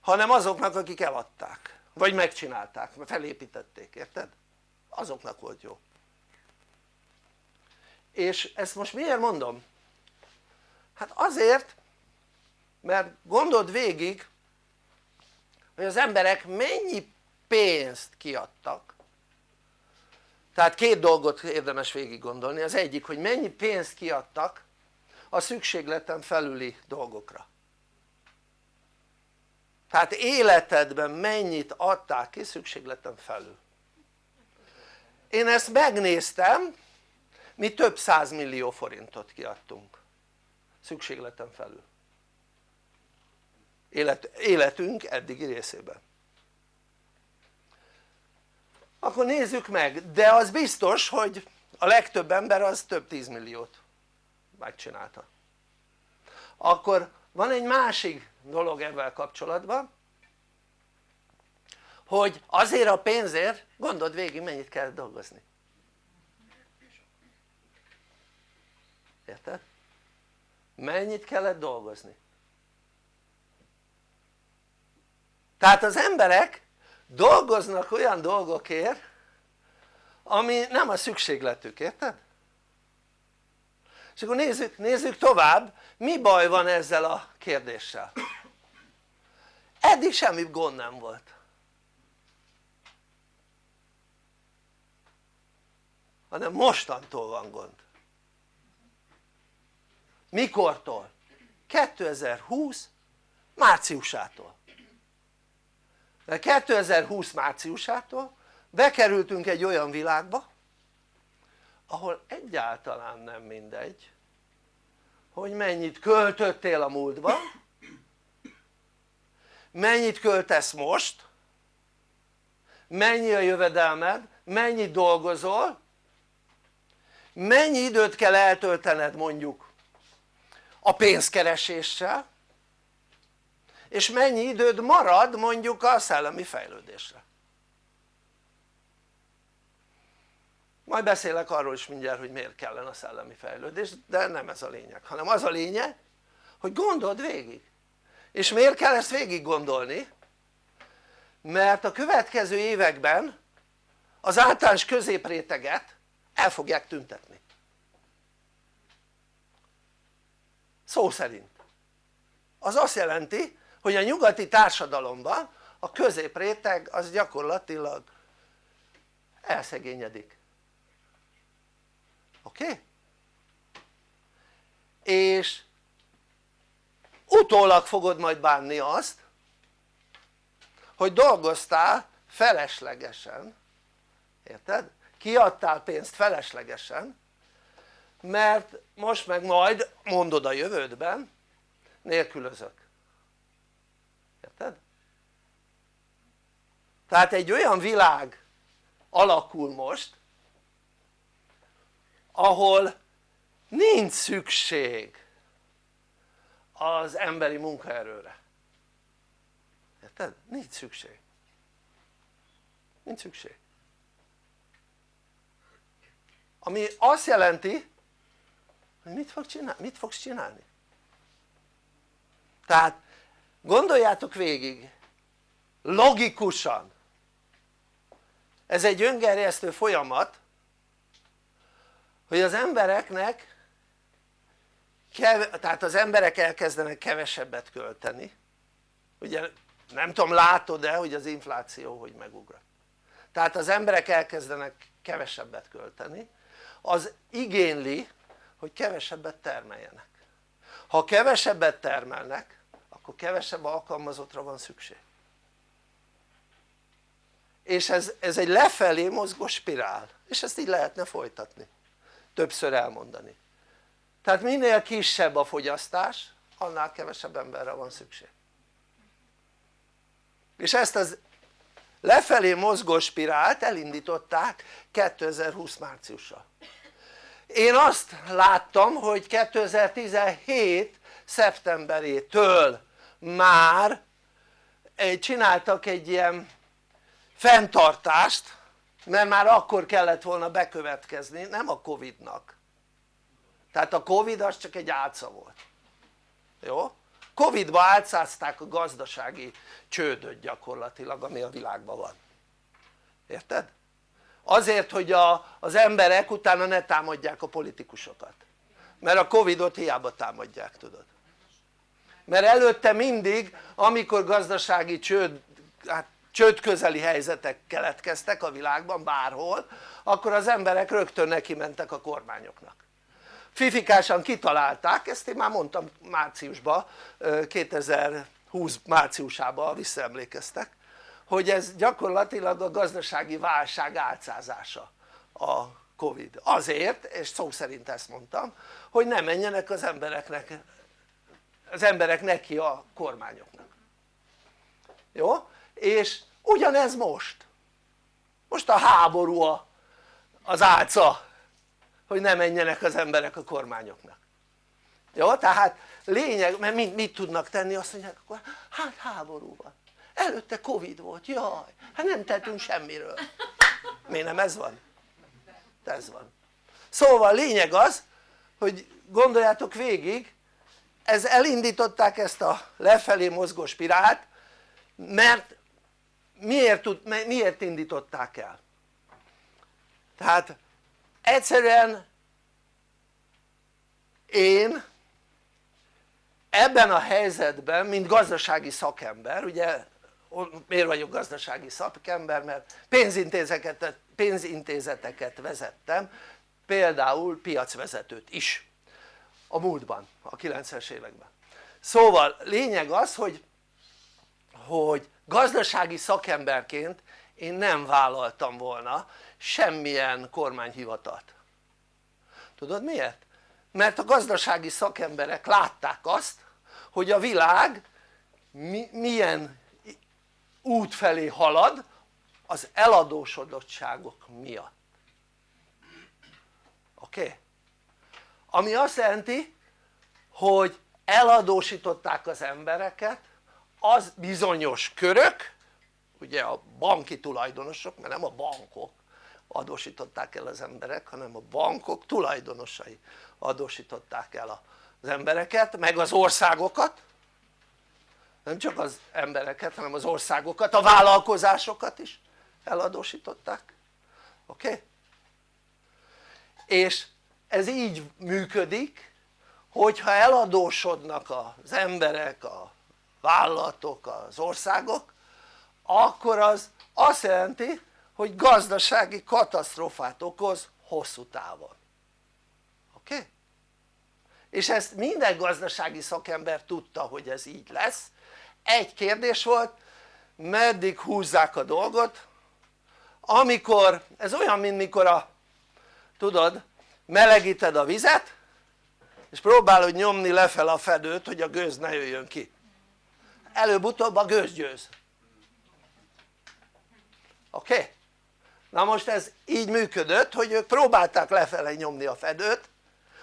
hanem azoknak akik eladták vagy megcsinálták, felépítették, érted? azoknak volt jó és ezt most miért mondom? hát azért mert gondold végig hogy az emberek mennyi pénzt kiadtak tehát két dolgot érdemes végig gondolni, az egyik hogy mennyi pénzt kiadtak a szükségleten felüli dolgokra. Tehát életedben mennyit adták ki szükségleten felül? Én ezt megnéztem mi több millió forintot kiadtunk szükségleten felül. Élet, életünk eddigi részében akkor nézzük meg, de az biztos hogy a legtöbb ember az több tízmilliót megcsinálta akkor van egy másik dolog ebben kapcsolatban hogy azért a pénzért gondold végig mennyit kell dolgozni érted? mennyit kellett dolgozni? tehát az emberek dolgoznak olyan dolgokért ami nem a szükségletük, érted? és akkor nézzük, nézzük tovább mi baj van ezzel a kérdéssel eddig semmi gond nem volt hanem mostantól van gond mikortól? 2020 márciusától mert 2020 márciusától bekerültünk egy olyan világba ahol egyáltalán nem mindegy hogy mennyit költöttél a múltban mennyit költesz most mennyi a jövedelmed, mennyit dolgozol mennyi időt kell eltöltened mondjuk a pénzkereséssel és mennyi időd marad mondjuk a szellemi fejlődésre? Majd beszélek arról is mindjárt hogy miért kellene a szellemi fejlődés de nem ez a lényeg hanem az a lényeg hogy gondold végig. És miért kell ezt végig gondolni? mert a következő években az általános középréteget el fogják tüntetni. Szó szerint. Az azt jelenti hogy a nyugati társadalomban a középréteg az gyakorlatilag elszegényedik oké? Okay? és utólag fogod majd bánni azt hogy dolgoztál feleslegesen érted? kiadtál pénzt feleslegesen mert most meg majd mondod a jövődben nélkülözök érted? Tehát egy olyan világ alakul most ahol nincs szükség az emberi munkaerőre. Érted? nincs szükség. Nincs szükség. Ami azt jelenti hogy mit, fog csinálni, mit fogsz csinálni? Tehát gondoljátok végig logikusan ez egy öngerjesztő folyamat hogy az embereknek tehát az emberek elkezdenek kevesebbet költeni. Ugye nem tudom látod-e hogy az infláció hogy megugrott. Tehát az emberek elkezdenek kevesebbet költeni. Az igényli hogy kevesebbet termeljenek. Ha kevesebbet termelnek akkor kevesebb alkalmazottra van szükség és ez, ez egy lefelé mozgó spirál. És ezt így lehetne folytatni. Többször elmondani. Tehát minél kisebb a fogyasztás annál kevesebb emberre van szükség. És ezt az lefelé mozgó spirált elindították 2020 márciusa én azt láttam hogy 2017 szeptemberétől már csináltak egy ilyen fenntartást mert már akkor kellett volna bekövetkezni nem a Covid-nak. Tehát a Covid az csak egy álca volt. Jó? Covid-ba álcázták a gazdasági csődöt gyakorlatilag ami a világban van. Érted? azért hogy a, az emberek utána ne támadják a politikusokat. Mert a Covidot hiába támadják tudod. Mert előtte mindig amikor gazdasági csőd, hát csőd közeli helyzetek keletkeztek a világban bárhol akkor az emberek rögtön neki mentek a kormányoknak. Fifikásan kitalálták, ezt én már mondtam márciusban 2020 márciusában visszaemlékeztek hogy ez gyakorlatilag a gazdasági válság álcázása a Covid. Azért és szó szerint ezt mondtam hogy ne menjenek az embereknek az emberek neki a kormányoknak. Jó? És ugyanez most. Most a háború az álca hogy ne menjenek az emberek a kormányoknak. Jó? tehát lényeg, mert mit, mit tudnak tenni? Azt mondják akkor hát háború van. Előtte Covid volt, jaj, hát nem tettünk semmiről. Miért nem? Ez van? ez van. Szóval lényeg az hogy gondoljátok végig ez elindították ezt a lefelé mozgó spirált mert miért, tud, miért indították el? tehát egyszerűen én ebben a helyzetben mint gazdasági szakember ugye miért vagyok gazdasági szakember mert pénzintézeteket, pénzintézeteket vezettem például piacvezetőt is a múltban, a 90-es években szóval lényeg az hogy, hogy gazdasági szakemberként én nem vállaltam volna semmilyen kormányhivatalt tudod miért? mert a gazdasági szakemberek látták azt hogy a világ mi, milyen út felé halad az eladósodottságok miatt oké? Okay? ami azt jelenti hogy eladósították az embereket az bizonyos körök ugye a banki tulajdonosok mert nem a bankok adósították el az emberek hanem a bankok tulajdonosai adósították el az embereket meg az országokat nem csak az embereket hanem az országokat, a vállalkozásokat is eladósították oké? Okay? és ez így működik hogyha eladósodnak az emberek, a vállalatok, az országok akkor az azt jelenti hogy gazdasági katasztrófát okoz hosszú távon oké? Okay? és ezt minden gazdasági szakember tudta hogy ez így lesz egy kérdés volt meddig húzzák a dolgot amikor, ez olyan mint mikor a tudod melegíted a vizet és próbálod nyomni lefel a fedőt hogy a gőz ne jöjjön ki előbb-utóbb a gőz győz oké? Okay? na most ez így működött hogy ők próbálták lefele nyomni a fedőt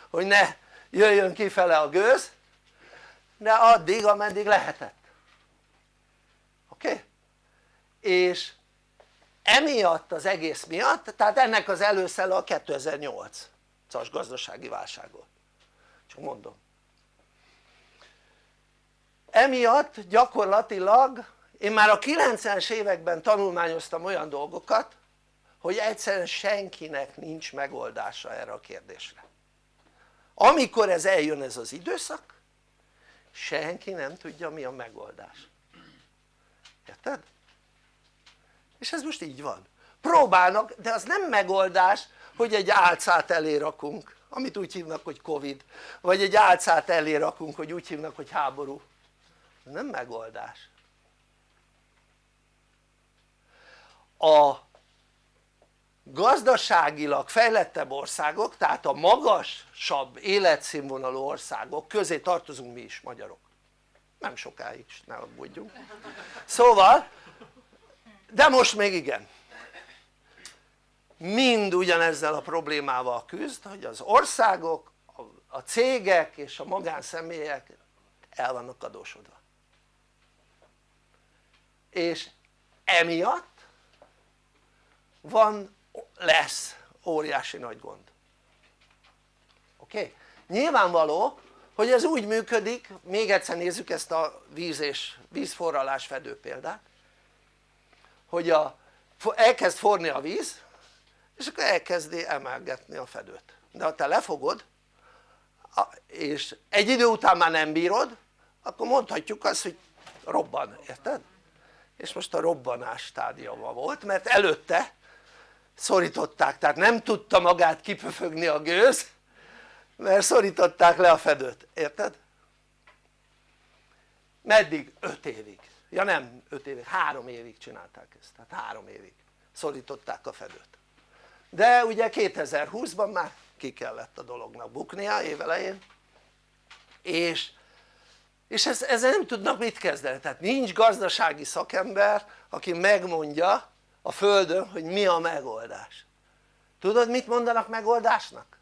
hogy ne jöjjön kifele a gőz de addig ameddig lehetett oké? Okay? és emiatt az egész miatt tehát ennek az előszele a 2008-as gazdasági válság volt csak mondom emiatt gyakorlatilag én már a 90-es években tanulmányoztam olyan dolgokat hogy egyszerűen senkinek nincs megoldása erre a kérdésre. Amikor ez eljön ez az időszak senki nem tudja mi a megoldás. Érted? és ez most így van. Próbálnak de az nem megoldás hogy egy álcát elé amit úgy hívnak hogy Covid vagy egy álcát elé hogy úgy hívnak hogy háború ez nem megoldás. A gazdaságilag fejlettebb országok tehát a magasabb életszínvonalú országok közé tartozunk mi is magyarok. Nem sokáig ne aggódjunk. Szóval de most még igen. Mind ugyanezzel a problémával küzd hogy az országok, a cégek és a magánszemélyek el vannak adósodva és emiatt van, lesz óriási nagy gond oké? Nyilvánvaló hogy ez úgy működik, még egyszer nézzük ezt a víz és vízforralás fedő példát hogy a, elkezd forni a víz és akkor elkezdi emelgetni a fedőt de ha te lefogod és egy idő után már nem bírod akkor mondhatjuk azt hogy robban, érted? És most a robbanás stádiuma volt mert előtte szorították. Tehát nem tudta magát kipöfögni a gőz mert szorították le a fedőt, érted? meddig? 5 évig. Ja nem 5 évig, 3 évig csinálták ezt. Tehát 3 évig szorították a fedőt. De ugye 2020-ban már ki kellett a dolognak buknia évelején és, és ez, ezzel nem tudnak mit kezdeni. Tehát nincs gazdasági szakember aki megmondja a földön hogy mi a megoldás. Tudod mit mondanak megoldásnak?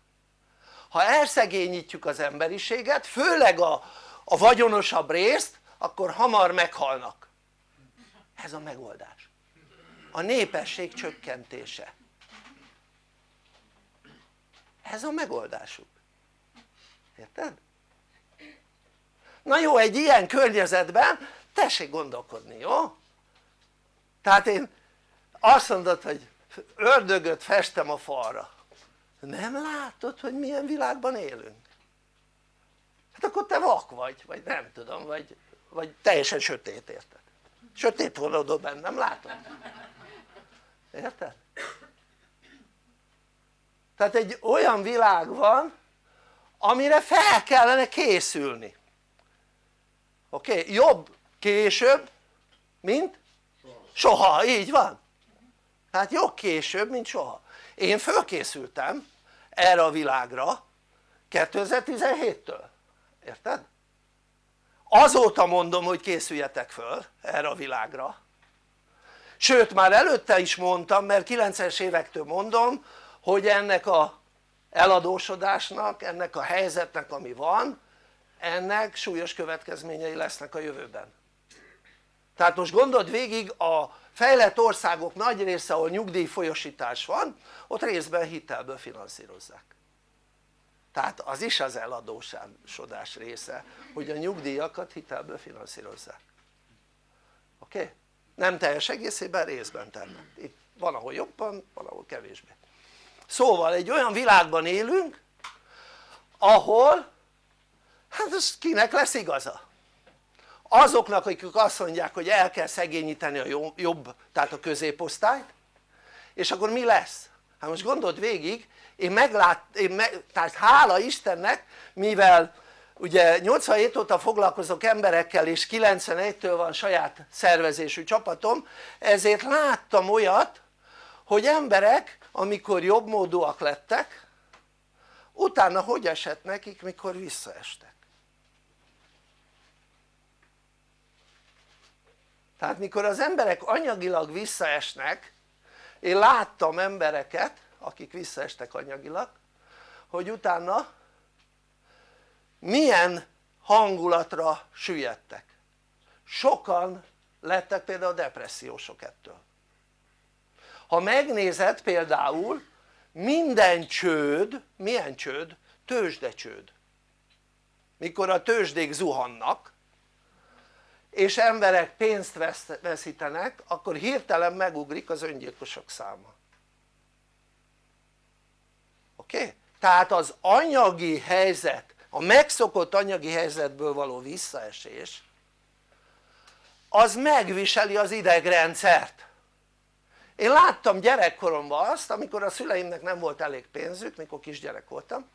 ha elszegényítjük az emberiséget főleg a, a vagyonosabb részt akkor hamar meghalnak. Ez a megoldás. A népesség csökkentése. Ez a megoldásuk. Érted? Na jó egy ilyen környezetben tessék gondolkodni jó? tehát én azt mondod hogy ördögöt festem a falra nem látod hogy milyen világban élünk? hát akkor te vak vagy, vagy nem tudom, vagy, vagy teljesen sötét érted? sötét vonódó bennem, látod? érted? tehát egy olyan világ van amire fel kellene készülni oké? Okay? jobb később mint soha, így van tehát jobb később mint soha én fölkészültem erre a világra 2017-től, érted? azóta mondom hogy készüljetek föl erre a világra sőt már előtte is mondtam mert 90-es évektől mondom hogy ennek a eladósodásnak, ennek a helyzetnek ami van ennek súlyos következményei lesznek a jövőben tehát most gondold végig a fejlett országok nagy része ahol nyugdíjfolyosítás van ott részben hitelből finanszírozzák tehát az is az eladósodás része hogy a nyugdíjakat hitelből finanszírozzák oké? Okay? nem teljes egészében részben tennek itt van ahol jobban van ahol kevésbé szóval egy olyan világban élünk ahol hát ez kinek lesz igaza? azoknak akik azt mondják hogy el kell szegényíteni a jobb, tehát a középosztályt és akkor mi lesz? hát most gondold végig én meglát, én meg, tehát hála Istennek mivel ugye 87 óta foglalkozok emberekkel és 91-től van saját szervezésű csapatom ezért láttam olyat hogy emberek amikor jobbmódúak lettek utána hogy esett nekik mikor visszaestek tehát mikor az emberek anyagilag visszaesnek én láttam embereket akik visszaestek anyagilag hogy utána milyen hangulatra süllyedtek. Sokan lettek például depressziósok ettől. Ha megnézed például minden csőd, milyen csőd? tőzsdecsőd mikor a tőzsdék zuhannak és emberek pénzt veszítenek akkor hirtelen megugrik az öngyilkosok száma oké? Okay? tehát az anyagi helyzet a megszokott anyagi helyzetből való visszaesés az megviseli az idegrendszert én láttam gyerekkoromban azt amikor a szüleimnek nem volt elég pénzük mikor kisgyerek voltam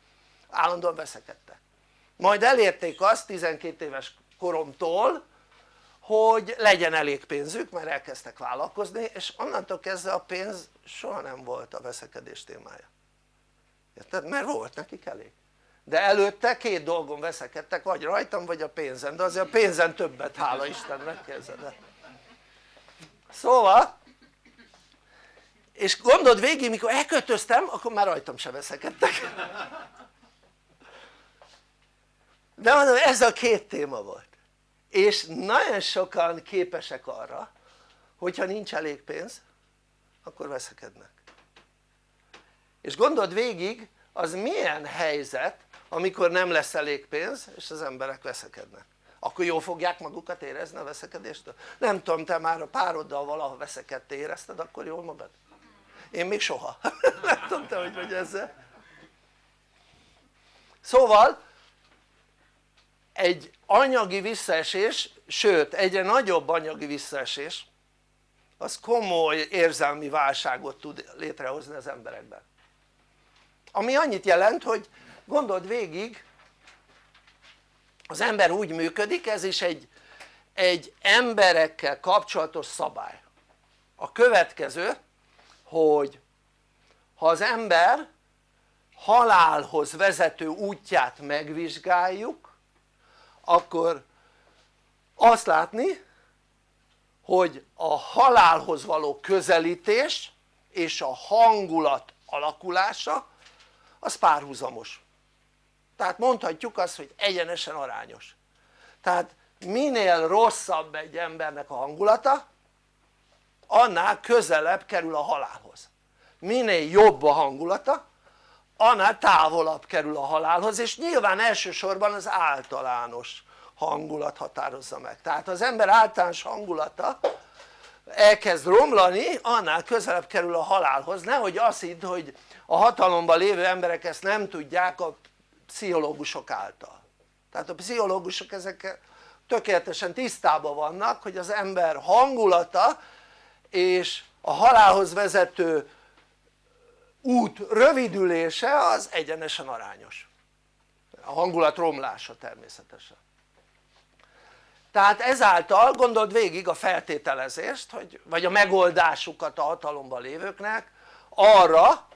állandóan veszekedtek majd elérték azt 12 éves koromtól hogy legyen elég pénzük mert elkezdtek vállalkozni és onnantól kezdve a pénz soha nem volt a veszekedés témája. Érted? mert volt nekik elég. De előtte két dolgon veszekedtek vagy rajtam vagy a pénzen de azért a pénzen többet hála Istennek kezdett szóval és gondold végig mikor elköltöztem akkor már rajtam se veszekedtek. De mondom ez a két téma volt és nagyon sokan képesek arra hogyha nincs elég pénz akkor veszekednek és gondold végig az milyen helyzet amikor nem lesz elég pénz és az emberek veszekednek akkor jól fogják magukat érezni a veszekedéstől? nem tudom te már a pároddal valaha veszekedte érezted akkor jól magad? én még soha <laughs> nem tudom te hogy vagy ezzel szóval egy anyagi visszaesés sőt egyre nagyobb anyagi visszaesés az komoly érzelmi válságot tud létrehozni az emberekben. Ami annyit jelent hogy gondold végig az ember úgy működik ez is egy, egy emberekkel kapcsolatos szabály. A következő hogy ha az ember halálhoz vezető útját megvizsgáljuk akkor azt látni hogy a halálhoz való közelítés és a hangulat alakulása az párhuzamos. Tehát mondhatjuk azt hogy egyenesen arányos. Tehát minél rosszabb egy embernek a hangulata annál közelebb kerül a halálhoz. Minél jobb a hangulata annál távolabb kerül a halálhoz és nyilván elsősorban az általános hangulat határozza meg. Tehát az ember általános hangulata elkezd romlani annál közelebb kerül a halálhoz. Nehogy azt hidd hogy a hatalomban lévő emberek ezt nem tudják a pszichológusok által. Tehát a pszichológusok ezekkel tökéletesen tisztában vannak hogy az ember hangulata és a halálhoz vezető út rövidülése az egyenesen arányos. A hangulat romlása természetesen. Tehát ezáltal gondold végig a feltételezést hogy, vagy a megoldásukat a hatalomban lévőknek arra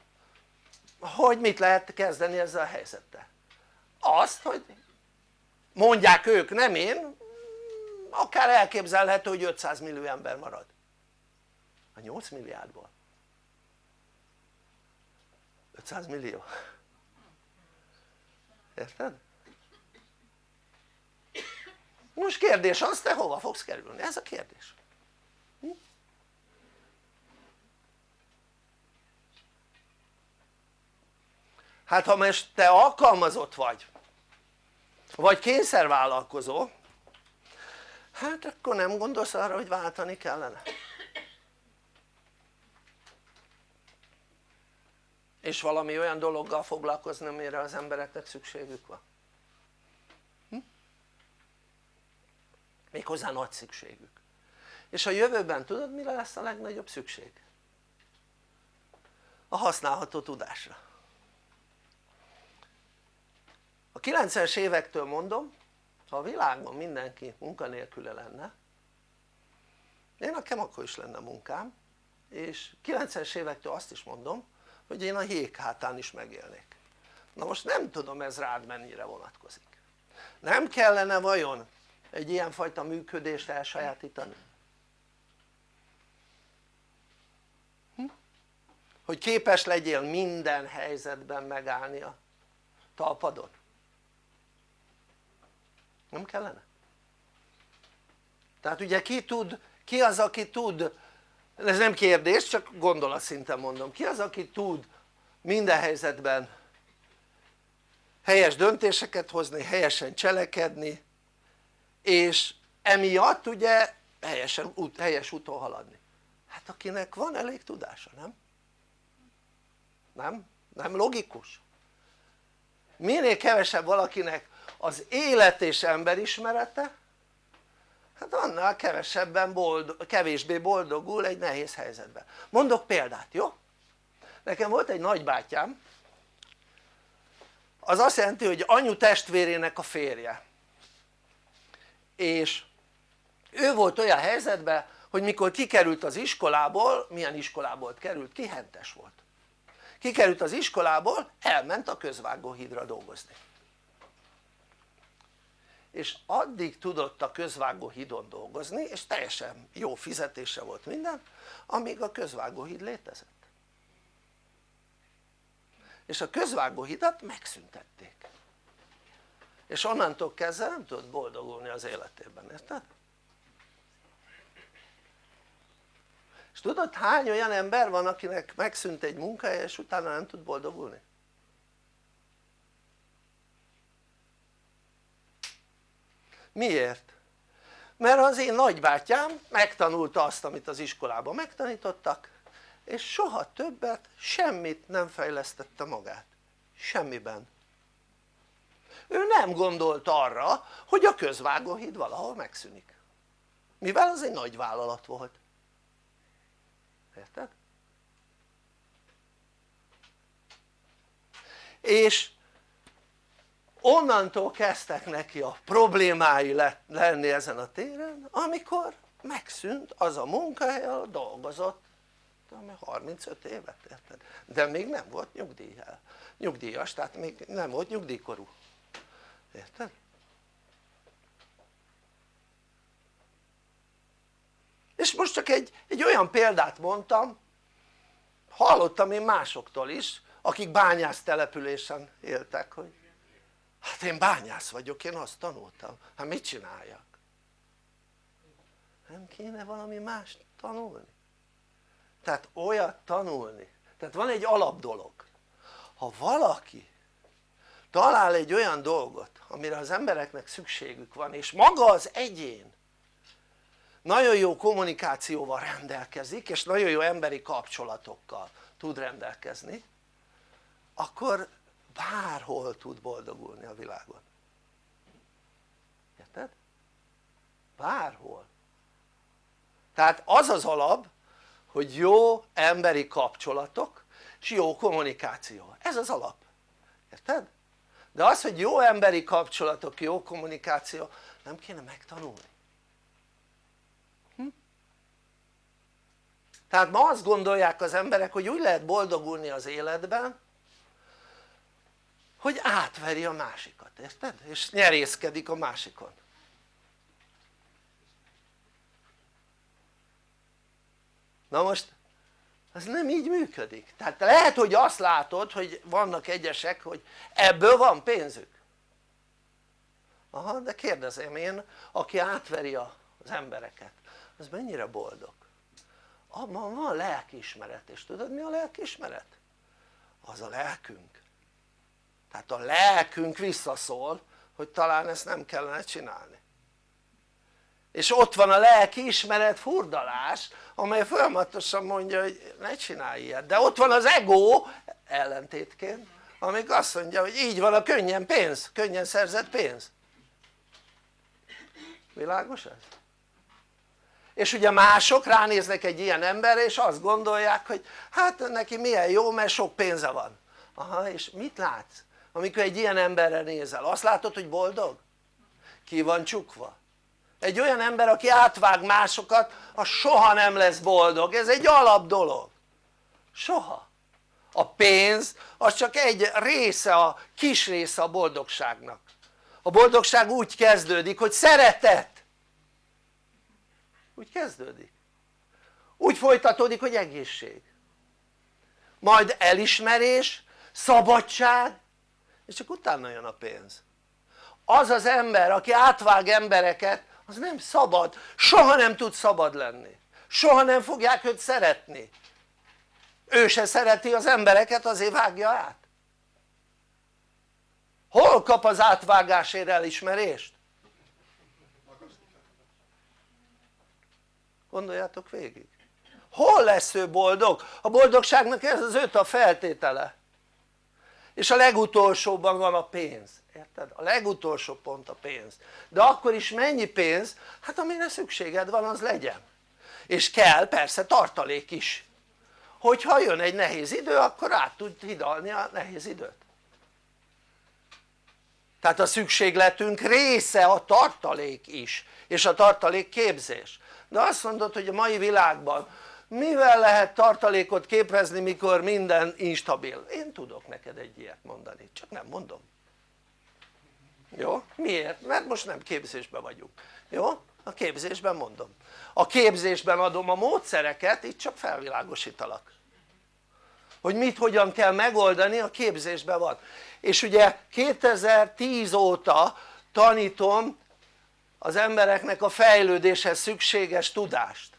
hogy mit lehet kezdeni ezzel a helyzettel. Azt hogy mondják ők nem én akár elképzelhető hogy 500 millió ember marad. A 8 milliárdból 500 millió érted? most kérdés az te hova fogsz kerülni? ez a kérdés hm? hát ha most te alkalmazott vagy vagy kényszervállalkozó hát akkor nem gondolsz arra hogy váltani kellene és valami olyan dologgal foglalkozni amire az embereknek szükségük van hm? méghozzá nagy szükségük és a jövőben tudod mire lesz a legnagyobb szükség? a használható tudásra a 90-es évektől mondom ha a világban mindenki munkanélküle lenne én nekem akkor is lenne munkám és 90-es évektől azt is mondom hogy én a hék hátán is megélnék na most nem tudom ez rád mennyire vonatkozik nem kellene vajon egy ilyenfajta működést elsajátítani? Hm? hogy képes legyél minden helyzetben megállni a talpadon nem kellene? tehát ugye ki tud, ki az aki tud ez nem kérdés csak gondolatszinten mondom ki az aki tud minden helyzetben helyes döntéseket hozni, helyesen cselekedni és emiatt ugye helyesen, helyes úton haladni hát akinek van elég tudása nem? nem? nem logikus? minél kevesebb valakinek az élet és emberismerete hát annál kevesebben boldog, kevésbé boldogul egy nehéz helyzetben. Mondok példát jó? nekem volt egy nagybátyám. Az azt jelenti hogy anyu testvérének a férje. És ő volt olyan helyzetben hogy mikor kikerült az iskolából, milyen iskolából került? Ki? Hentes volt. Kikerült az iskolából elment a közvágóhídra dolgozni és addig tudott a közvágóhídon dolgozni és teljesen jó fizetése volt minden amíg a közvágóhíd létezett és a közvágóhidat megszüntették és onnantól kezdve nem tudott boldogulni az életében, érted? és tudod hány olyan ember van akinek megszűnt egy munkája és utána nem tud boldogulni? Miért? mert az én nagybátyám megtanulta azt amit az iskolában megtanítottak és soha többet semmit nem fejlesztette magát semmiben ő nem gondolt arra hogy a közvágóhíd valahol megszűnik mivel az egy nagy vállalat volt érted? és onnantól kezdtek neki a problémái lenni ezen a téren amikor megszűnt az a munkahely ahol dolgozott 35 évet érted? de még nem volt nyugdíjjel, nyugdíjas tehát még nem volt nyugdíjkorú érted? és most csak egy, egy olyan példát mondtam hallottam én másoktól is akik bányász településen éltek hogy hát én bányász vagyok én azt tanultam. Hát mit csináljak? Nem kéne valami más tanulni? Tehát olyat tanulni. Tehát van egy alap dolog. Ha valaki talál egy olyan dolgot amire az embereknek szükségük van és maga az egyén nagyon jó kommunikációval rendelkezik és nagyon jó emberi kapcsolatokkal tud rendelkezni akkor bárhol tud boldogulni a világon érted? bárhol tehát az az alap hogy jó emberi kapcsolatok és jó kommunikáció, ez az alap, érted? de az hogy jó emberi kapcsolatok, jó kommunikáció nem kéne megtanulni hm? tehát ma azt gondolják az emberek hogy úgy lehet boldogulni az életben hogy átveri a másikat, érted? és nyerészkedik a másikon. Na most ez nem így működik. Tehát lehet hogy azt látod hogy vannak egyesek hogy ebből van pénzük. Aha de kérdezem én aki átveri az embereket az mennyire boldog? Abban van lelkiismeret és tudod mi a lelkiismeret? az a lelkünk tehát a lelkünk visszaszól hogy talán ezt nem kellene csinálni és ott van a lelki ismeret furdalás amely folyamatosan mondja hogy ne csinálj ilyet de ott van az ego ellentétként amik azt mondja hogy így van a könnyen pénz, könnyen szerzett pénz világos ez? és ugye mások ránéznek egy ilyen emberre és azt gondolják hogy hát neki milyen jó mert sok pénze van aha és mit látsz? Amikor egy ilyen emberre nézel. Azt látod hogy boldog? ki van csukva? Egy olyan ember aki átvág másokat az soha nem lesz boldog, ez egy alap dolog. Soha. A pénz az csak egy része, a kis része a boldogságnak. A boldogság úgy kezdődik hogy szeretet. Úgy kezdődik. Úgy folytatódik hogy egészség. Majd elismerés, szabadság és csak utána jön a pénz. Az az ember aki átvág embereket az nem szabad, soha nem tud szabad lenni. Soha nem fogják őt szeretni. Ő se szereti az embereket azért vágja át. Hol kap az átvágásért elismerést? gondoljátok végig. Hol lesz ő boldog? a boldogságnak ez az öt a feltétele és a legutolsóban van a pénz. Érted? a legutolsó pont a pénz. De akkor is mennyi pénz? hát amire szükséged van az legyen. És kell persze tartalék is. Hogyha jön egy nehéz idő akkor át tud hidalni a nehéz időt. Tehát a szükségletünk része a tartalék is és a tartalék képzés. De azt mondod hogy a mai világban mivel lehet tartalékot képezni mikor minden instabil? én tudok neked egy ilyet mondani csak nem mondom jó? miért? mert most nem képzésben vagyunk jó? a képzésben mondom a képzésben adom a módszereket itt csak felvilágosítalak hogy mit hogyan kell megoldani a képzésben van és ugye 2010 óta tanítom az embereknek a fejlődéshez szükséges tudást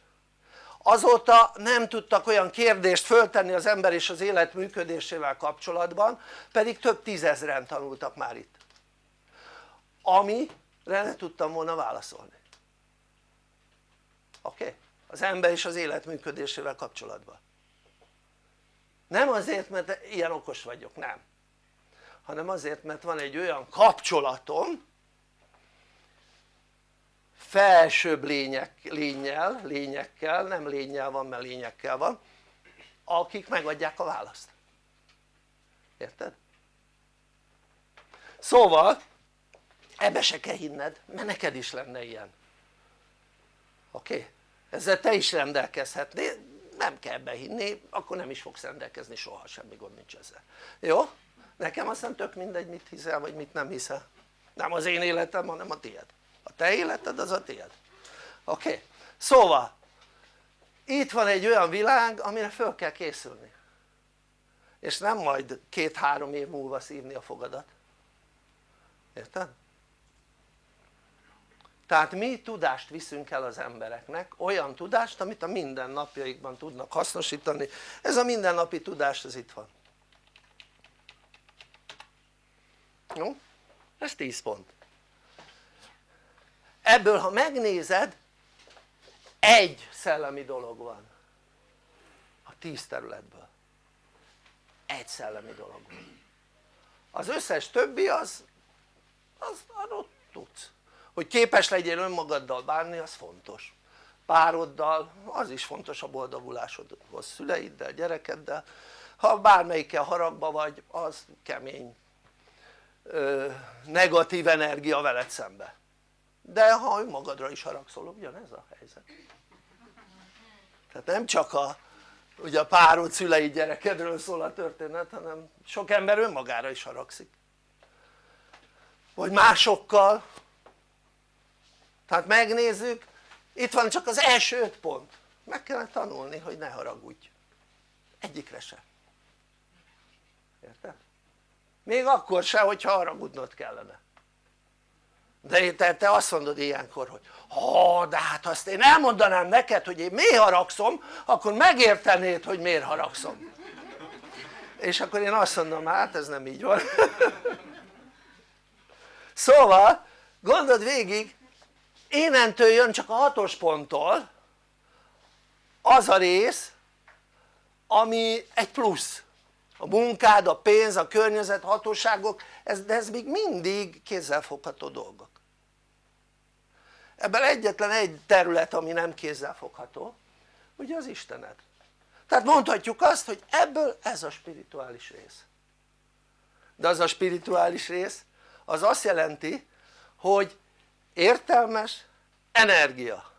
azóta nem tudtak olyan kérdést föltenni az ember és az élet működésével kapcsolatban pedig több tízezren tanultak már itt amire ne tudtam volna válaszolni oké? Okay? az ember és az élet működésével kapcsolatban nem azért mert ilyen okos vagyok, nem hanem azért mert van egy olyan kapcsolatom felsőbb lények, lényel, lényekkel, nem lényel van mert lényekkel van akik megadják a választ érted? szóval ebbe se kell hinned mert neked is lenne ilyen oké? Okay? ezzel te is rendelkezhetnél nem kell behinni akkor nem is fogsz rendelkezni soha semmi gond nincs ezzel jó? nekem aztán tök mindegy mit hiszel vagy mit nem hiszel nem az én életem hanem a tiéd a te életed az a tiéd oké? Okay? szóval itt van egy olyan világ amire föl kell készülni és nem majd két-három év múlva szívni a fogadat érted? tehát mi tudást viszünk el az embereknek olyan tudást amit a mindennapjaikban tudnak hasznosítani ez a mindennapi tudás ez itt van jó? ez 10 pont ebből ha megnézed egy szellemi dolog van. A tíz területből. Egy szellemi dolog van. Az összes többi az az adott tudsz. Hogy képes legyél önmagaddal bánni az fontos. Pároddal az is fontos a boldogulásodhoz szüleiddel, gyerekeddel. Ha bármelyikkel haragba vagy az kemény ö, negatív energia veled szembe de ha önmagadra is haragszol ugyanez a helyzet. Tehát nem csak a ugye a párod szülei gyerekedről szól a történet hanem sok ember önmagára is haragszik vagy másokkal. Tehát megnézzük itt van csak az első öt pont. Meg kellene tanulni hogy ne haragudj. Egyikre se. Érted? még akkor se hogyha haragudnod kellene de te, te azt mondod ilyenkor hogy ha de hát azt én elmondanám neked hogy én miért haragszom akkor megértenéd hogy miért haragszom. És akkor én azt mondom hát ez nem így van. <laughs> Szóval gondold végig innentől jön csak a hatos ponttól az a rész ami egy plusz. A munkád, a pénz, a környezet, hatóságok, ez, de ez még mindig kézzelfogható dolgok ebben egyetlen egy terület ami nem kézzelfogható ugye az Istened tehát mondhatjuk azt hogy ebből ez a spirituális rész de az a spirituális rész az azt jelenti hogy értelmes energia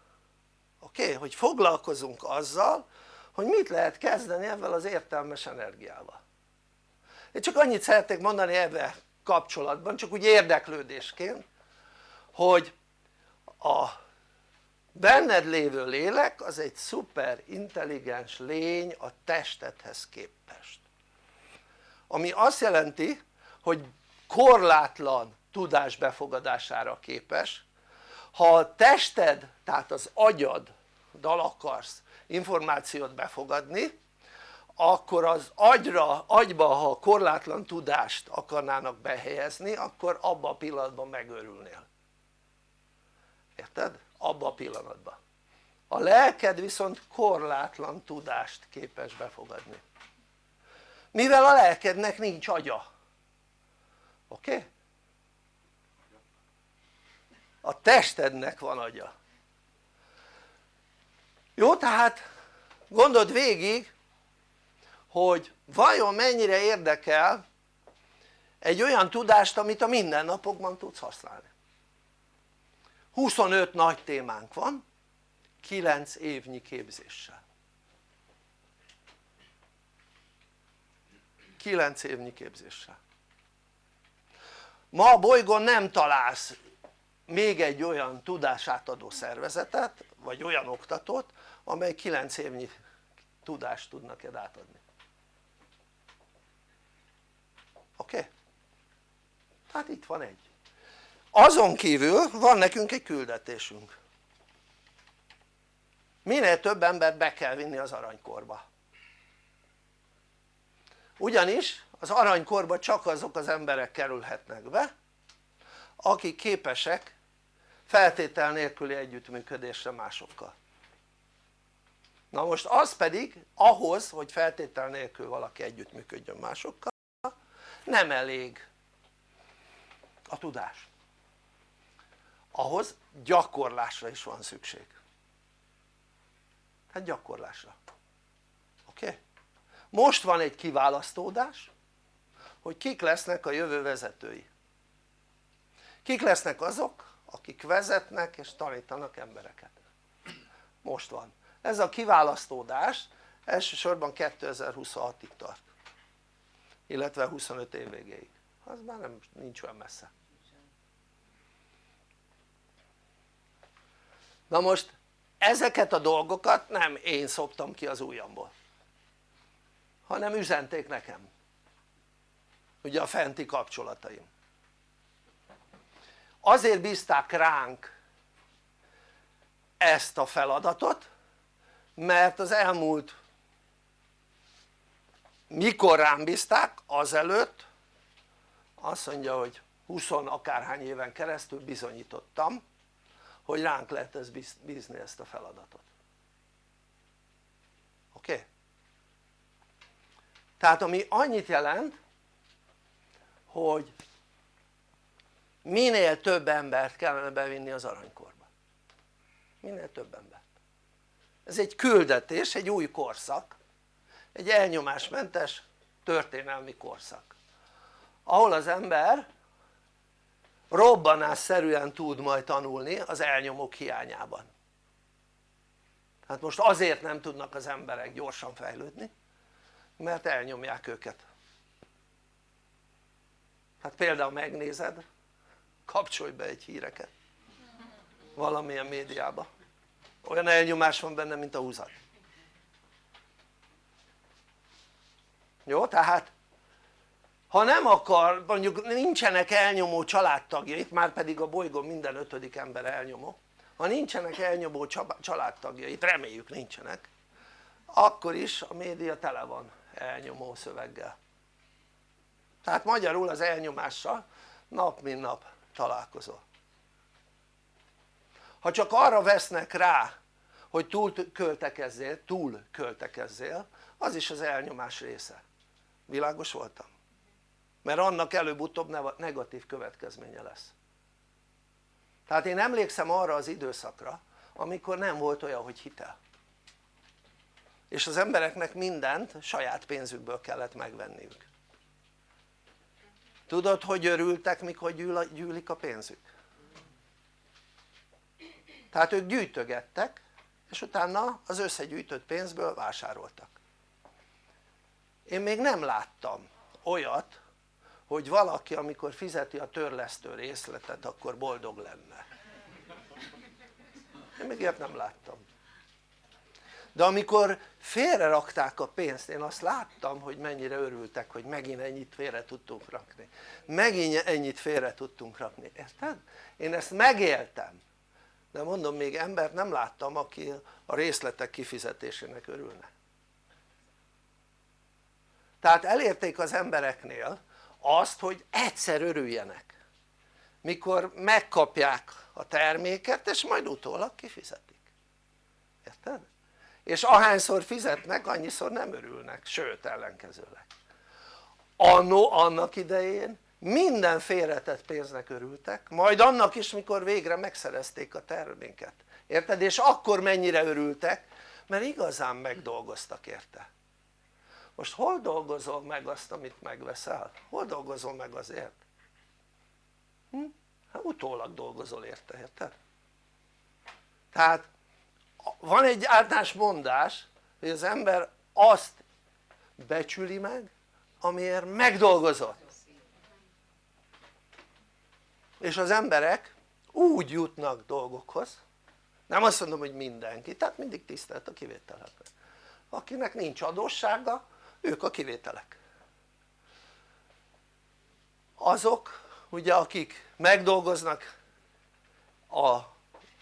oké? Okay? hogy foglalkozunk azzal hogy mit lehet kezdeni ebben az értelmes energiával én csak annyit szeretnék mondani ebben kapcsolatban csak úgy érdeklődésként hogy a benned lévő lélek az egy szuper intelligens lény a testedhez képest. Ami azt jelenti hogy korlátlan tudás befogadására képes. Ha a tested tehát az agyad dal akarsz információt befogadni akkor az agyra, agyba ha korlátlan tudást akarnának behelyezni akkor abban a pillanatban megőrülnél érted? abban a pillanatban a lelked viszont korlátlan tudást képes befogadni. Mivel a lelkednek nincs agya. Oké? A testednek van agya. Jó tehát gondold végig hogy vajon mennyire érdekel egy olyan tudást amit a mindennapokban tudsz használni 25 nagy témánk van 9 évnyi képzéssel 9 évnyi képzéssel ma a bolygón nem találsz még egy olyan tudásátadó szervezetet vagy olyan oktatót amely 9 évnyi tudást tud neked átadni oké? Okay? tehát itt van egy azon kívül van nekünk egy küldetésünk. Minél több embert be kell vinni az aranykorba. Ugyanis az aranykorba csak azok az emberek kerülhetnek be akik képesek feltétel nélküli együttműködésre másokkal. Na most az pedig ahhoz hogy feltétel nélkül valaki együttműködjön másokkal nem elég a tudás ahhoz gyakorlásra is van szükség. Hát gyakorlásra. Oké? Most van egy kiválasztódás hogy kik lesznek a jövő vezetői. Kik lesznek azok akik vezetnek és tanítanak embereket. Most van. Ez a kiválasztódás elsősorban 2026-ig tart illetve 25 év végéig. Az már nem, nincs olyan messze na most ezeket a dolgokat nem én szoptam ki az ujjamból hanem üzenték nekem ugye a fenti kapcsolataim azért bízták ránk ezt a feladatot mert az elmúlt mikor rám bízták? azelőtt azt mondja hogy 20 akárhány éven keresztül bizonyítottam hogy ránk lehet ezt bízni ezt a feladatot oké? Okay? tehát ami annyit jelent hogy minél több embert kellene bevinni az aranykorba minél több embert ez egy küldetés, egy új korszak egy elnyomásmentes történelmi korszak ahol az ember robbanásszerűen tud majd tanulni az elnyomók hiányában. Hát most azért nem tudnak az emberek gyorsan fejlődni mert elnyomják őket. Hát például megnézed kapcsolj be egy híreket valamilyen médiába. Olyan elnyomás van benne mint a húzat. Jó? tehát ha nem akar, mondjuk nincsenek elnyomó családtagjait, már pedig a bolygón minden ötödik ember elnyomó. Ha nincsenek elnyomó családtagjait, reméljük nincsenek akkor is a média tele van elnyomó szöveggel. Tehát magyarul az elnyomással nap mint nap találkozol. Ha csak arra vesznek rá hogy túl költekezzél, túl költekezzél az is az elnyomás része. Világos voltam? Mert annak előbb-utóbb negatív következménye lesz. Tehát én emlékszem arra az időszakra amikor nem volt olyan hogy hitel. És az embereknek mindent saját pénzükből kellett megvenniük. Tudod hogy örültek mikor gyűlik a pénzük? tehát ők gyűjtögettek és utána az összegyűjtött pénzből vásároltak. Én még nem láttam olyat hogy valaki amikor fizeti a törlesztő részletet akkor boldog lenne. Én még ilyet nem láttam. De amikor félre rakták a pénzt én azt láttam hogy mennyire örültek hogy megint ennyit félre tudtunk rakni. Megint ennyit félre tudtunk rakni, érted? én ezt megéltem. De mondom még embert nem láttam aki a részletek kifizetésének örülne. Tehát elérték az embereknél azt hogy egyszer örüljenek mikor megkapják a terméket és majd utólag kifizetik. Érted? és ahányszor fizetnek annyiszor nem örülnek, sőt ellenkezőleg. Annó annak idején minden félretett pénznek örültek majd annak is mikor végre megszerezték a terméket. Érted? és akkor mennyire örültek? Mert igazán megdolgoztak érte most hol dolgozol meg azt amit megveszel? hol dolgozol meg azért? Hm? hát utólag dolgozol érte, érted? tehát van egy általános mondás hogy az ember azt becsüli meg amiért megdolgozott és az emberek úgy jutnak dolgokhoz nem azt mondom hogy mindenki, tehát mindig tisztelt a kivételekre akinek nincs adóssága ők a kivételek. Azok ugye akik megdolgoznak a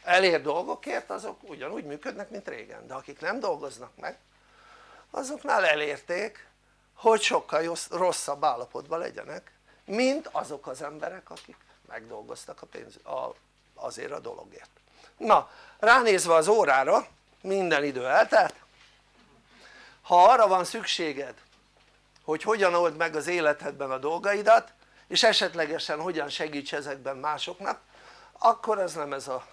elér dolgokért azok ugyanúgy működnek mint régen. De akik nem dolgoznak meg azoknál elérték hogy sokkal rosszabb állapotban legyenek mint azok az emberek akik megdolgoztak a pénz, a, azért a dologért. Na ránézve az órára minden idő eltelt ha arra van szükséged hogy hogyan old meg az életedben a dolgaidat és esetlegesen hogyan segíts ezekben másoknak akkor ez nem ez a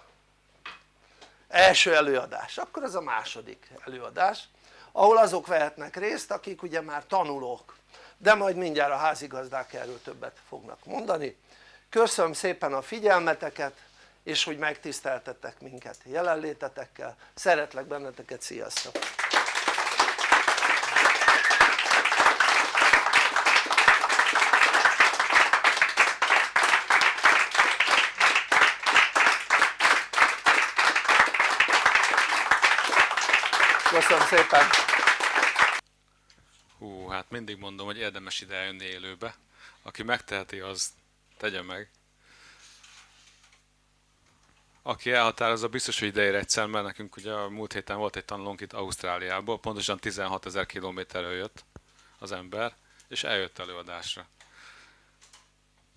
első előadás, akkor ez a második előadás ahol azok vehetnek részt akik ugye már tanulók. De majd mindjárt a házigazdák erről többet fognak mondani. Köszönöm szépen a figyelmeteket és hogy megtiszteltettek minket jelenlétetekkel, szeretlek benneteket, sziasztok! Köszönöm szépen! hú hát mindig mondom hogy érdemes ide eljönni élőbe. Aki megteheti az tegye meg. Aki elhatározza biztos hogy ideér egyszer mert nekünk ugye a múlt héten volt egy tanulónk itt Ausztráliából. Pontosan 16 ezer kilométerről jött az ember és eljött előadásra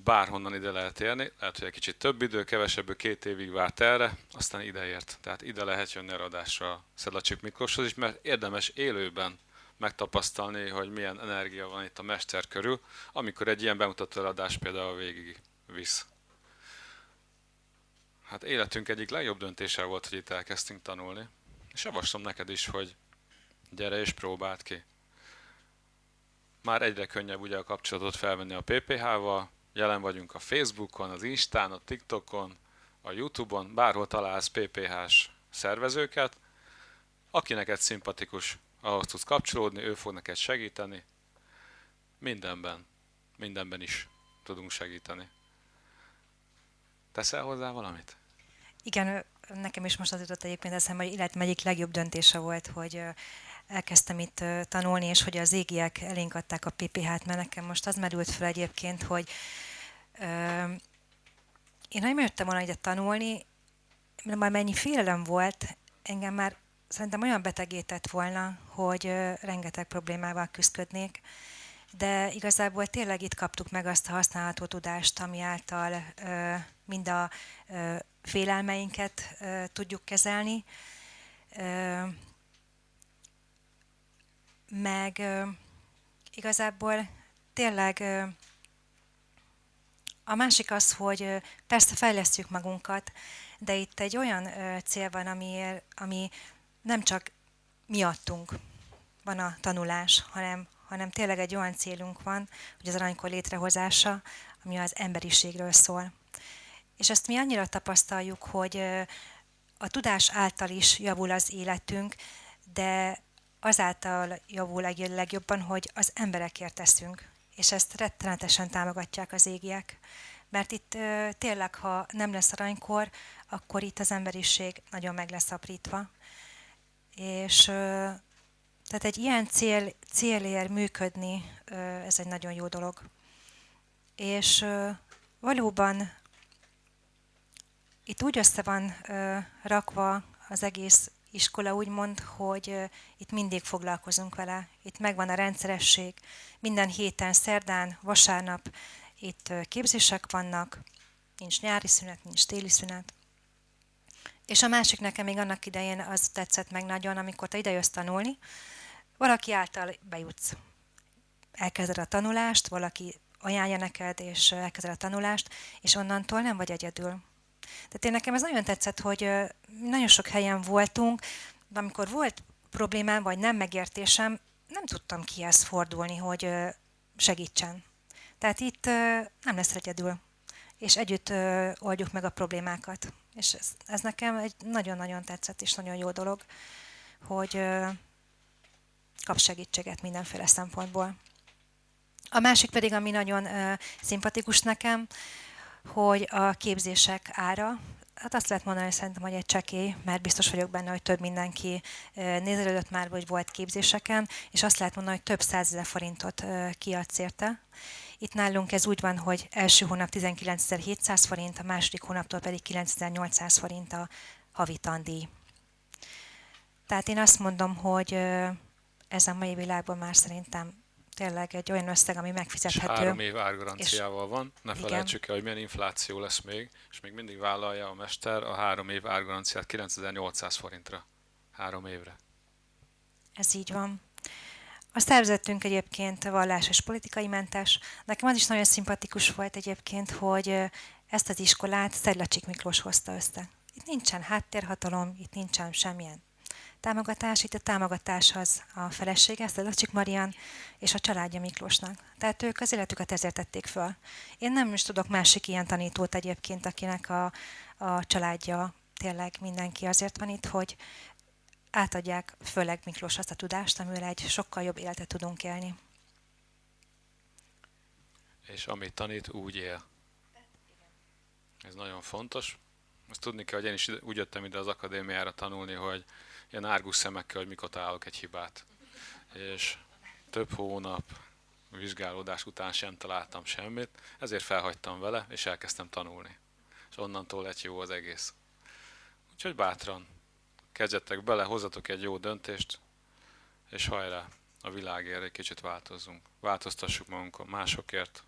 bárhonnan ide lehet érni, lehet, hogy egy kicsit több idő, kevesebb, két évig várt erre, aztán ideért. Tehát ide lehet jönni a adásra Szedlacsik Miklóshoz is, mert érdemes élőben megtapasztalni, hogy milyen energia van itt a mester körül, amikor egy ilyen bemutató adás például végig visz. Hát életünk egyik legjobb döntése volt, hogy itt elkezdtünk tanulni. És javaslom neked is, hogy gyere és próbáld ki. Már egyre könnyebb ugye a kapcsolatot felvenni a PPH-val, jelen vagyunk a Facebookon, az Instán, a TikTokon, a Youtube-on, bárhol találsz PPH-s szervezőket, aki neked szimpatikus, ahhoz tudsz kapcsolódni, ő fog neked segíteni. Mindenben, mindenben is tudunk segíteni. Teszel hozzá valamit? Igen, nekem is most az jutott egyébként eszembe, hogy életem egyik legjobb döntése volt, hogy elkezdtem itt tanulni, és hogy az égiek elénk adták a PPH-t, mert nekem most az merült fel egyébként, hogy én nem jöttem volna ide tanulni, mert már mennyi félelem volt, engem már szerintem olyan betegített volna, hogy rengeteg problémával küzdködnék, de igazából tényleg itt kaptuk meg azt a használható tudást, ami által mind a félelmeinket tudjuk kezelni, meg igazából tényleg a másik az, hogy persze fejlesztjük magunkat, de itt egy olyan cél van, ami, ami nem csak miattunk van a tanulás, hanem, hanem tényleg egy olyan célunk van, hogy az aranykor létrehozása, ami az emberiségről szól. És ezt mi annyira tapasztaljuk, hogy a tudás által is javul az életünk, de azáltal javul legjobban, hogy az emberekért teszünk. És ezt rettenetesen támogatják az égiek. Mert itt tényleg, ha nem lesz aranykor, akkor itt az emberiség nagyon meg lesz aprítva. És tehát egy ilyen cél, célért működni, ez egy nagyon jó dolog. És valóban itt úgy össze van rakva az egész iskola úgymond, hogy itt mindig foglalkozunk vele. Itt megvan a rendszeresség. Minden héten, szerdán, vasárnap itt képzések vannak, nincs nyári szünet, nincs téli szünet. És a másik nekem még annak idején az tetszett meg nagyon, amikor te idejössz tanulni, valaki által bejutsz. Elkezded a tanulást, valaki ajánlja neked, és elkezded a tanulást, és onnantól nem vagy egyedül. Tehát én nekem ez nagyon tetszett, hogy nagyon sok helyen voltunk, de amikor volt problémám, vagy nem megértésem, nem tudtam kihez fordulni, hogy segítsen. Tehát itt nem lesz egyedül, és együtt oldjuk meg a problémákat. És ez, ez nekem egy nagyon-nagyon tetszett, és nagyon jó dolog, hogy kap segítséget mindenféle szempontból. A másik pedig, ami nagyon szimpatikus nekem, hogy a képzések ára, hát azt lehet mondani, hogy szerintem, hogy egy csekély, mert biztos vagyok benne, hogy több mindenki nézelődött már, vagy volt képzéseken, és azt lehet mondani, hogy több százezer forintot kiadsz érte. Itt nálunk ez úgy van, hogy első hónap 19.700 forint, a második hónaptól pedig 9.800 forint a havi tandíj. Tehát én azt mondom, hogy ez a mai világban már szerintem tényleg egy olyan összeg, ami megfizethető. És három év árgaranciával van, ne igen. felejtsük el, hogy milyen infláció lesz még, és még mindig vállalja a mester a három év árgaranciát 9800 forintra. Három évre. Ez így van. A szervezetünk egyébként vallás és politikai mentes. Nekem az is nagyon szimpatikus volt egyébként, hogy ezt az iskolát Szedlacsik Miklós hozta össze. Itt nincsen háttérhatalom, itt nincsen semmilyen támogatás. Itt a támogatás az a felesége, Szedlacsik Marian, és a családja Miklósnak. Tehát ők az életüket ezért tették föl. Én nem is tudok másik ilyen tanítót egyébként, akinek a, a családja tényleg mindenki azért van itt, hogy átadják főleg Miklós azt a tudást, amivel egy sokkal jobb életet tudunk élni. És amit tanít, úgy él. Ez nagyon fontos. Azt tudni kell, hogy én is úgy jöttem ide az akadémiára tanulni, hogy ilyen árgus szemekkel, hogy mikor találok egy hibát. És több hónap vizsgálódás után sem találtam semmit, ezért felhagytam vele, és elkezdtem tanulni. És onnantól lett jó az egész. Úgyhogy bátran, kezdjetek bele, hozzatok egy jó döntést, és hajrá, a világért egy kicsit változzunk. Változtassuk magunkon másokért,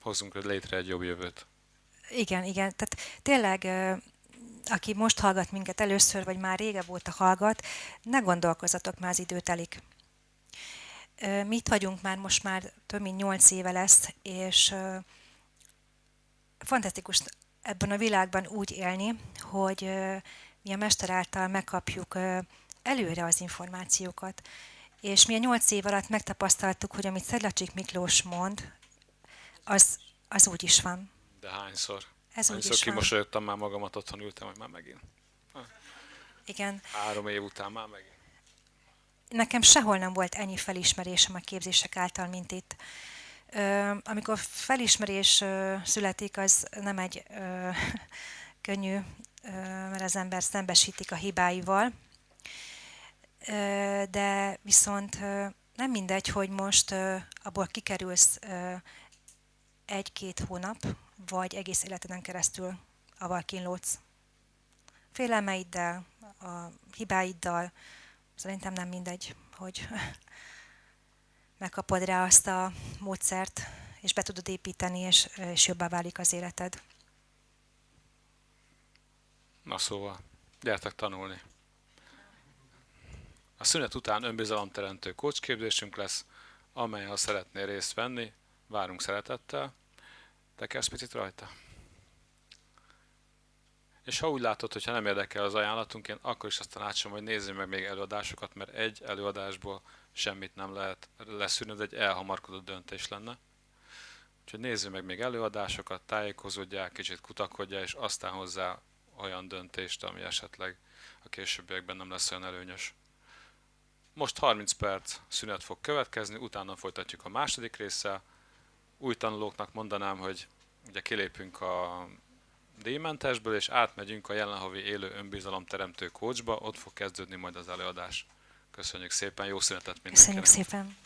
hozzunk létre egy jobb jövőt. Igen, igen. Tehát tényleg, aki most hallgat minket először, vagy már régebb óta hallgat, ne gondolkozatok, már az idő telik. Mi itt vagyunk már, most már több mint nyolc éve lesz, és fantasztikus ebben a világban úgy élni, hogy mi a Mester által megkapjuk előre az információkat. És mi a nyolc év alatt megtapasztaltuk, hogy amit Szedlacsik Miklós mond, az, az úgy is van. De hányszor? Ez úgy is kimosolyogtam már magamat, otthon ültem, hogy már megint. Igen. Három év után már megint. Nekem sehol nem volt ennyi felismerésem a képzések által, mint itt. Amikor felismerés születik, az nem egy <laughs> könnyű, mert az ember szembesítik a hibáival, de viszont nem mindegy, hogy most abból kikerülsz egy-két hónap, vagy egész életeden keresztül aval kínlódsz. Félelmeiddel, a hibáiddal, szerintem nem mindegy, hogy <laughs> megkapod rá azt a módszert, és be tudod építeni, és, és jobbá válik az életed. Na szóval, gyertek tanulni. A szünet után önbizalomteremtő kócsképzésünk lesz, amely ha szeretnél részt venni, várunk szeretettel. Te kezd picit rajta? És ha úgy látod, hogy nem érdekel az ajánlatunk, én akkor is azt tanácsom, hogy nézzél meg még előadásokat, mert egy előadásból semmit nem lehet leszűrni, ez egy elhamarkodott döntés lenne. Úgyhogy nézzél meg még előadásokat, tájékozódjál, kicsit kutakodjál, és aztán hozzá olyan döntést, ami esetleg a későbbiekben nem lesz olyan előnyös. Most 30 perc szünet fog következni, utána folytatjuk a második résszel. Új tanulóknak mondanám, hogy ugye kilépünk a díjmentesből, és átmegyünk a jelenhavi élő önbizalomteremtő coachba, ott fog kezdődni majd az előadás. Köszönjük szépen, jó szünetet mindenkinek! Köszönjük szépen!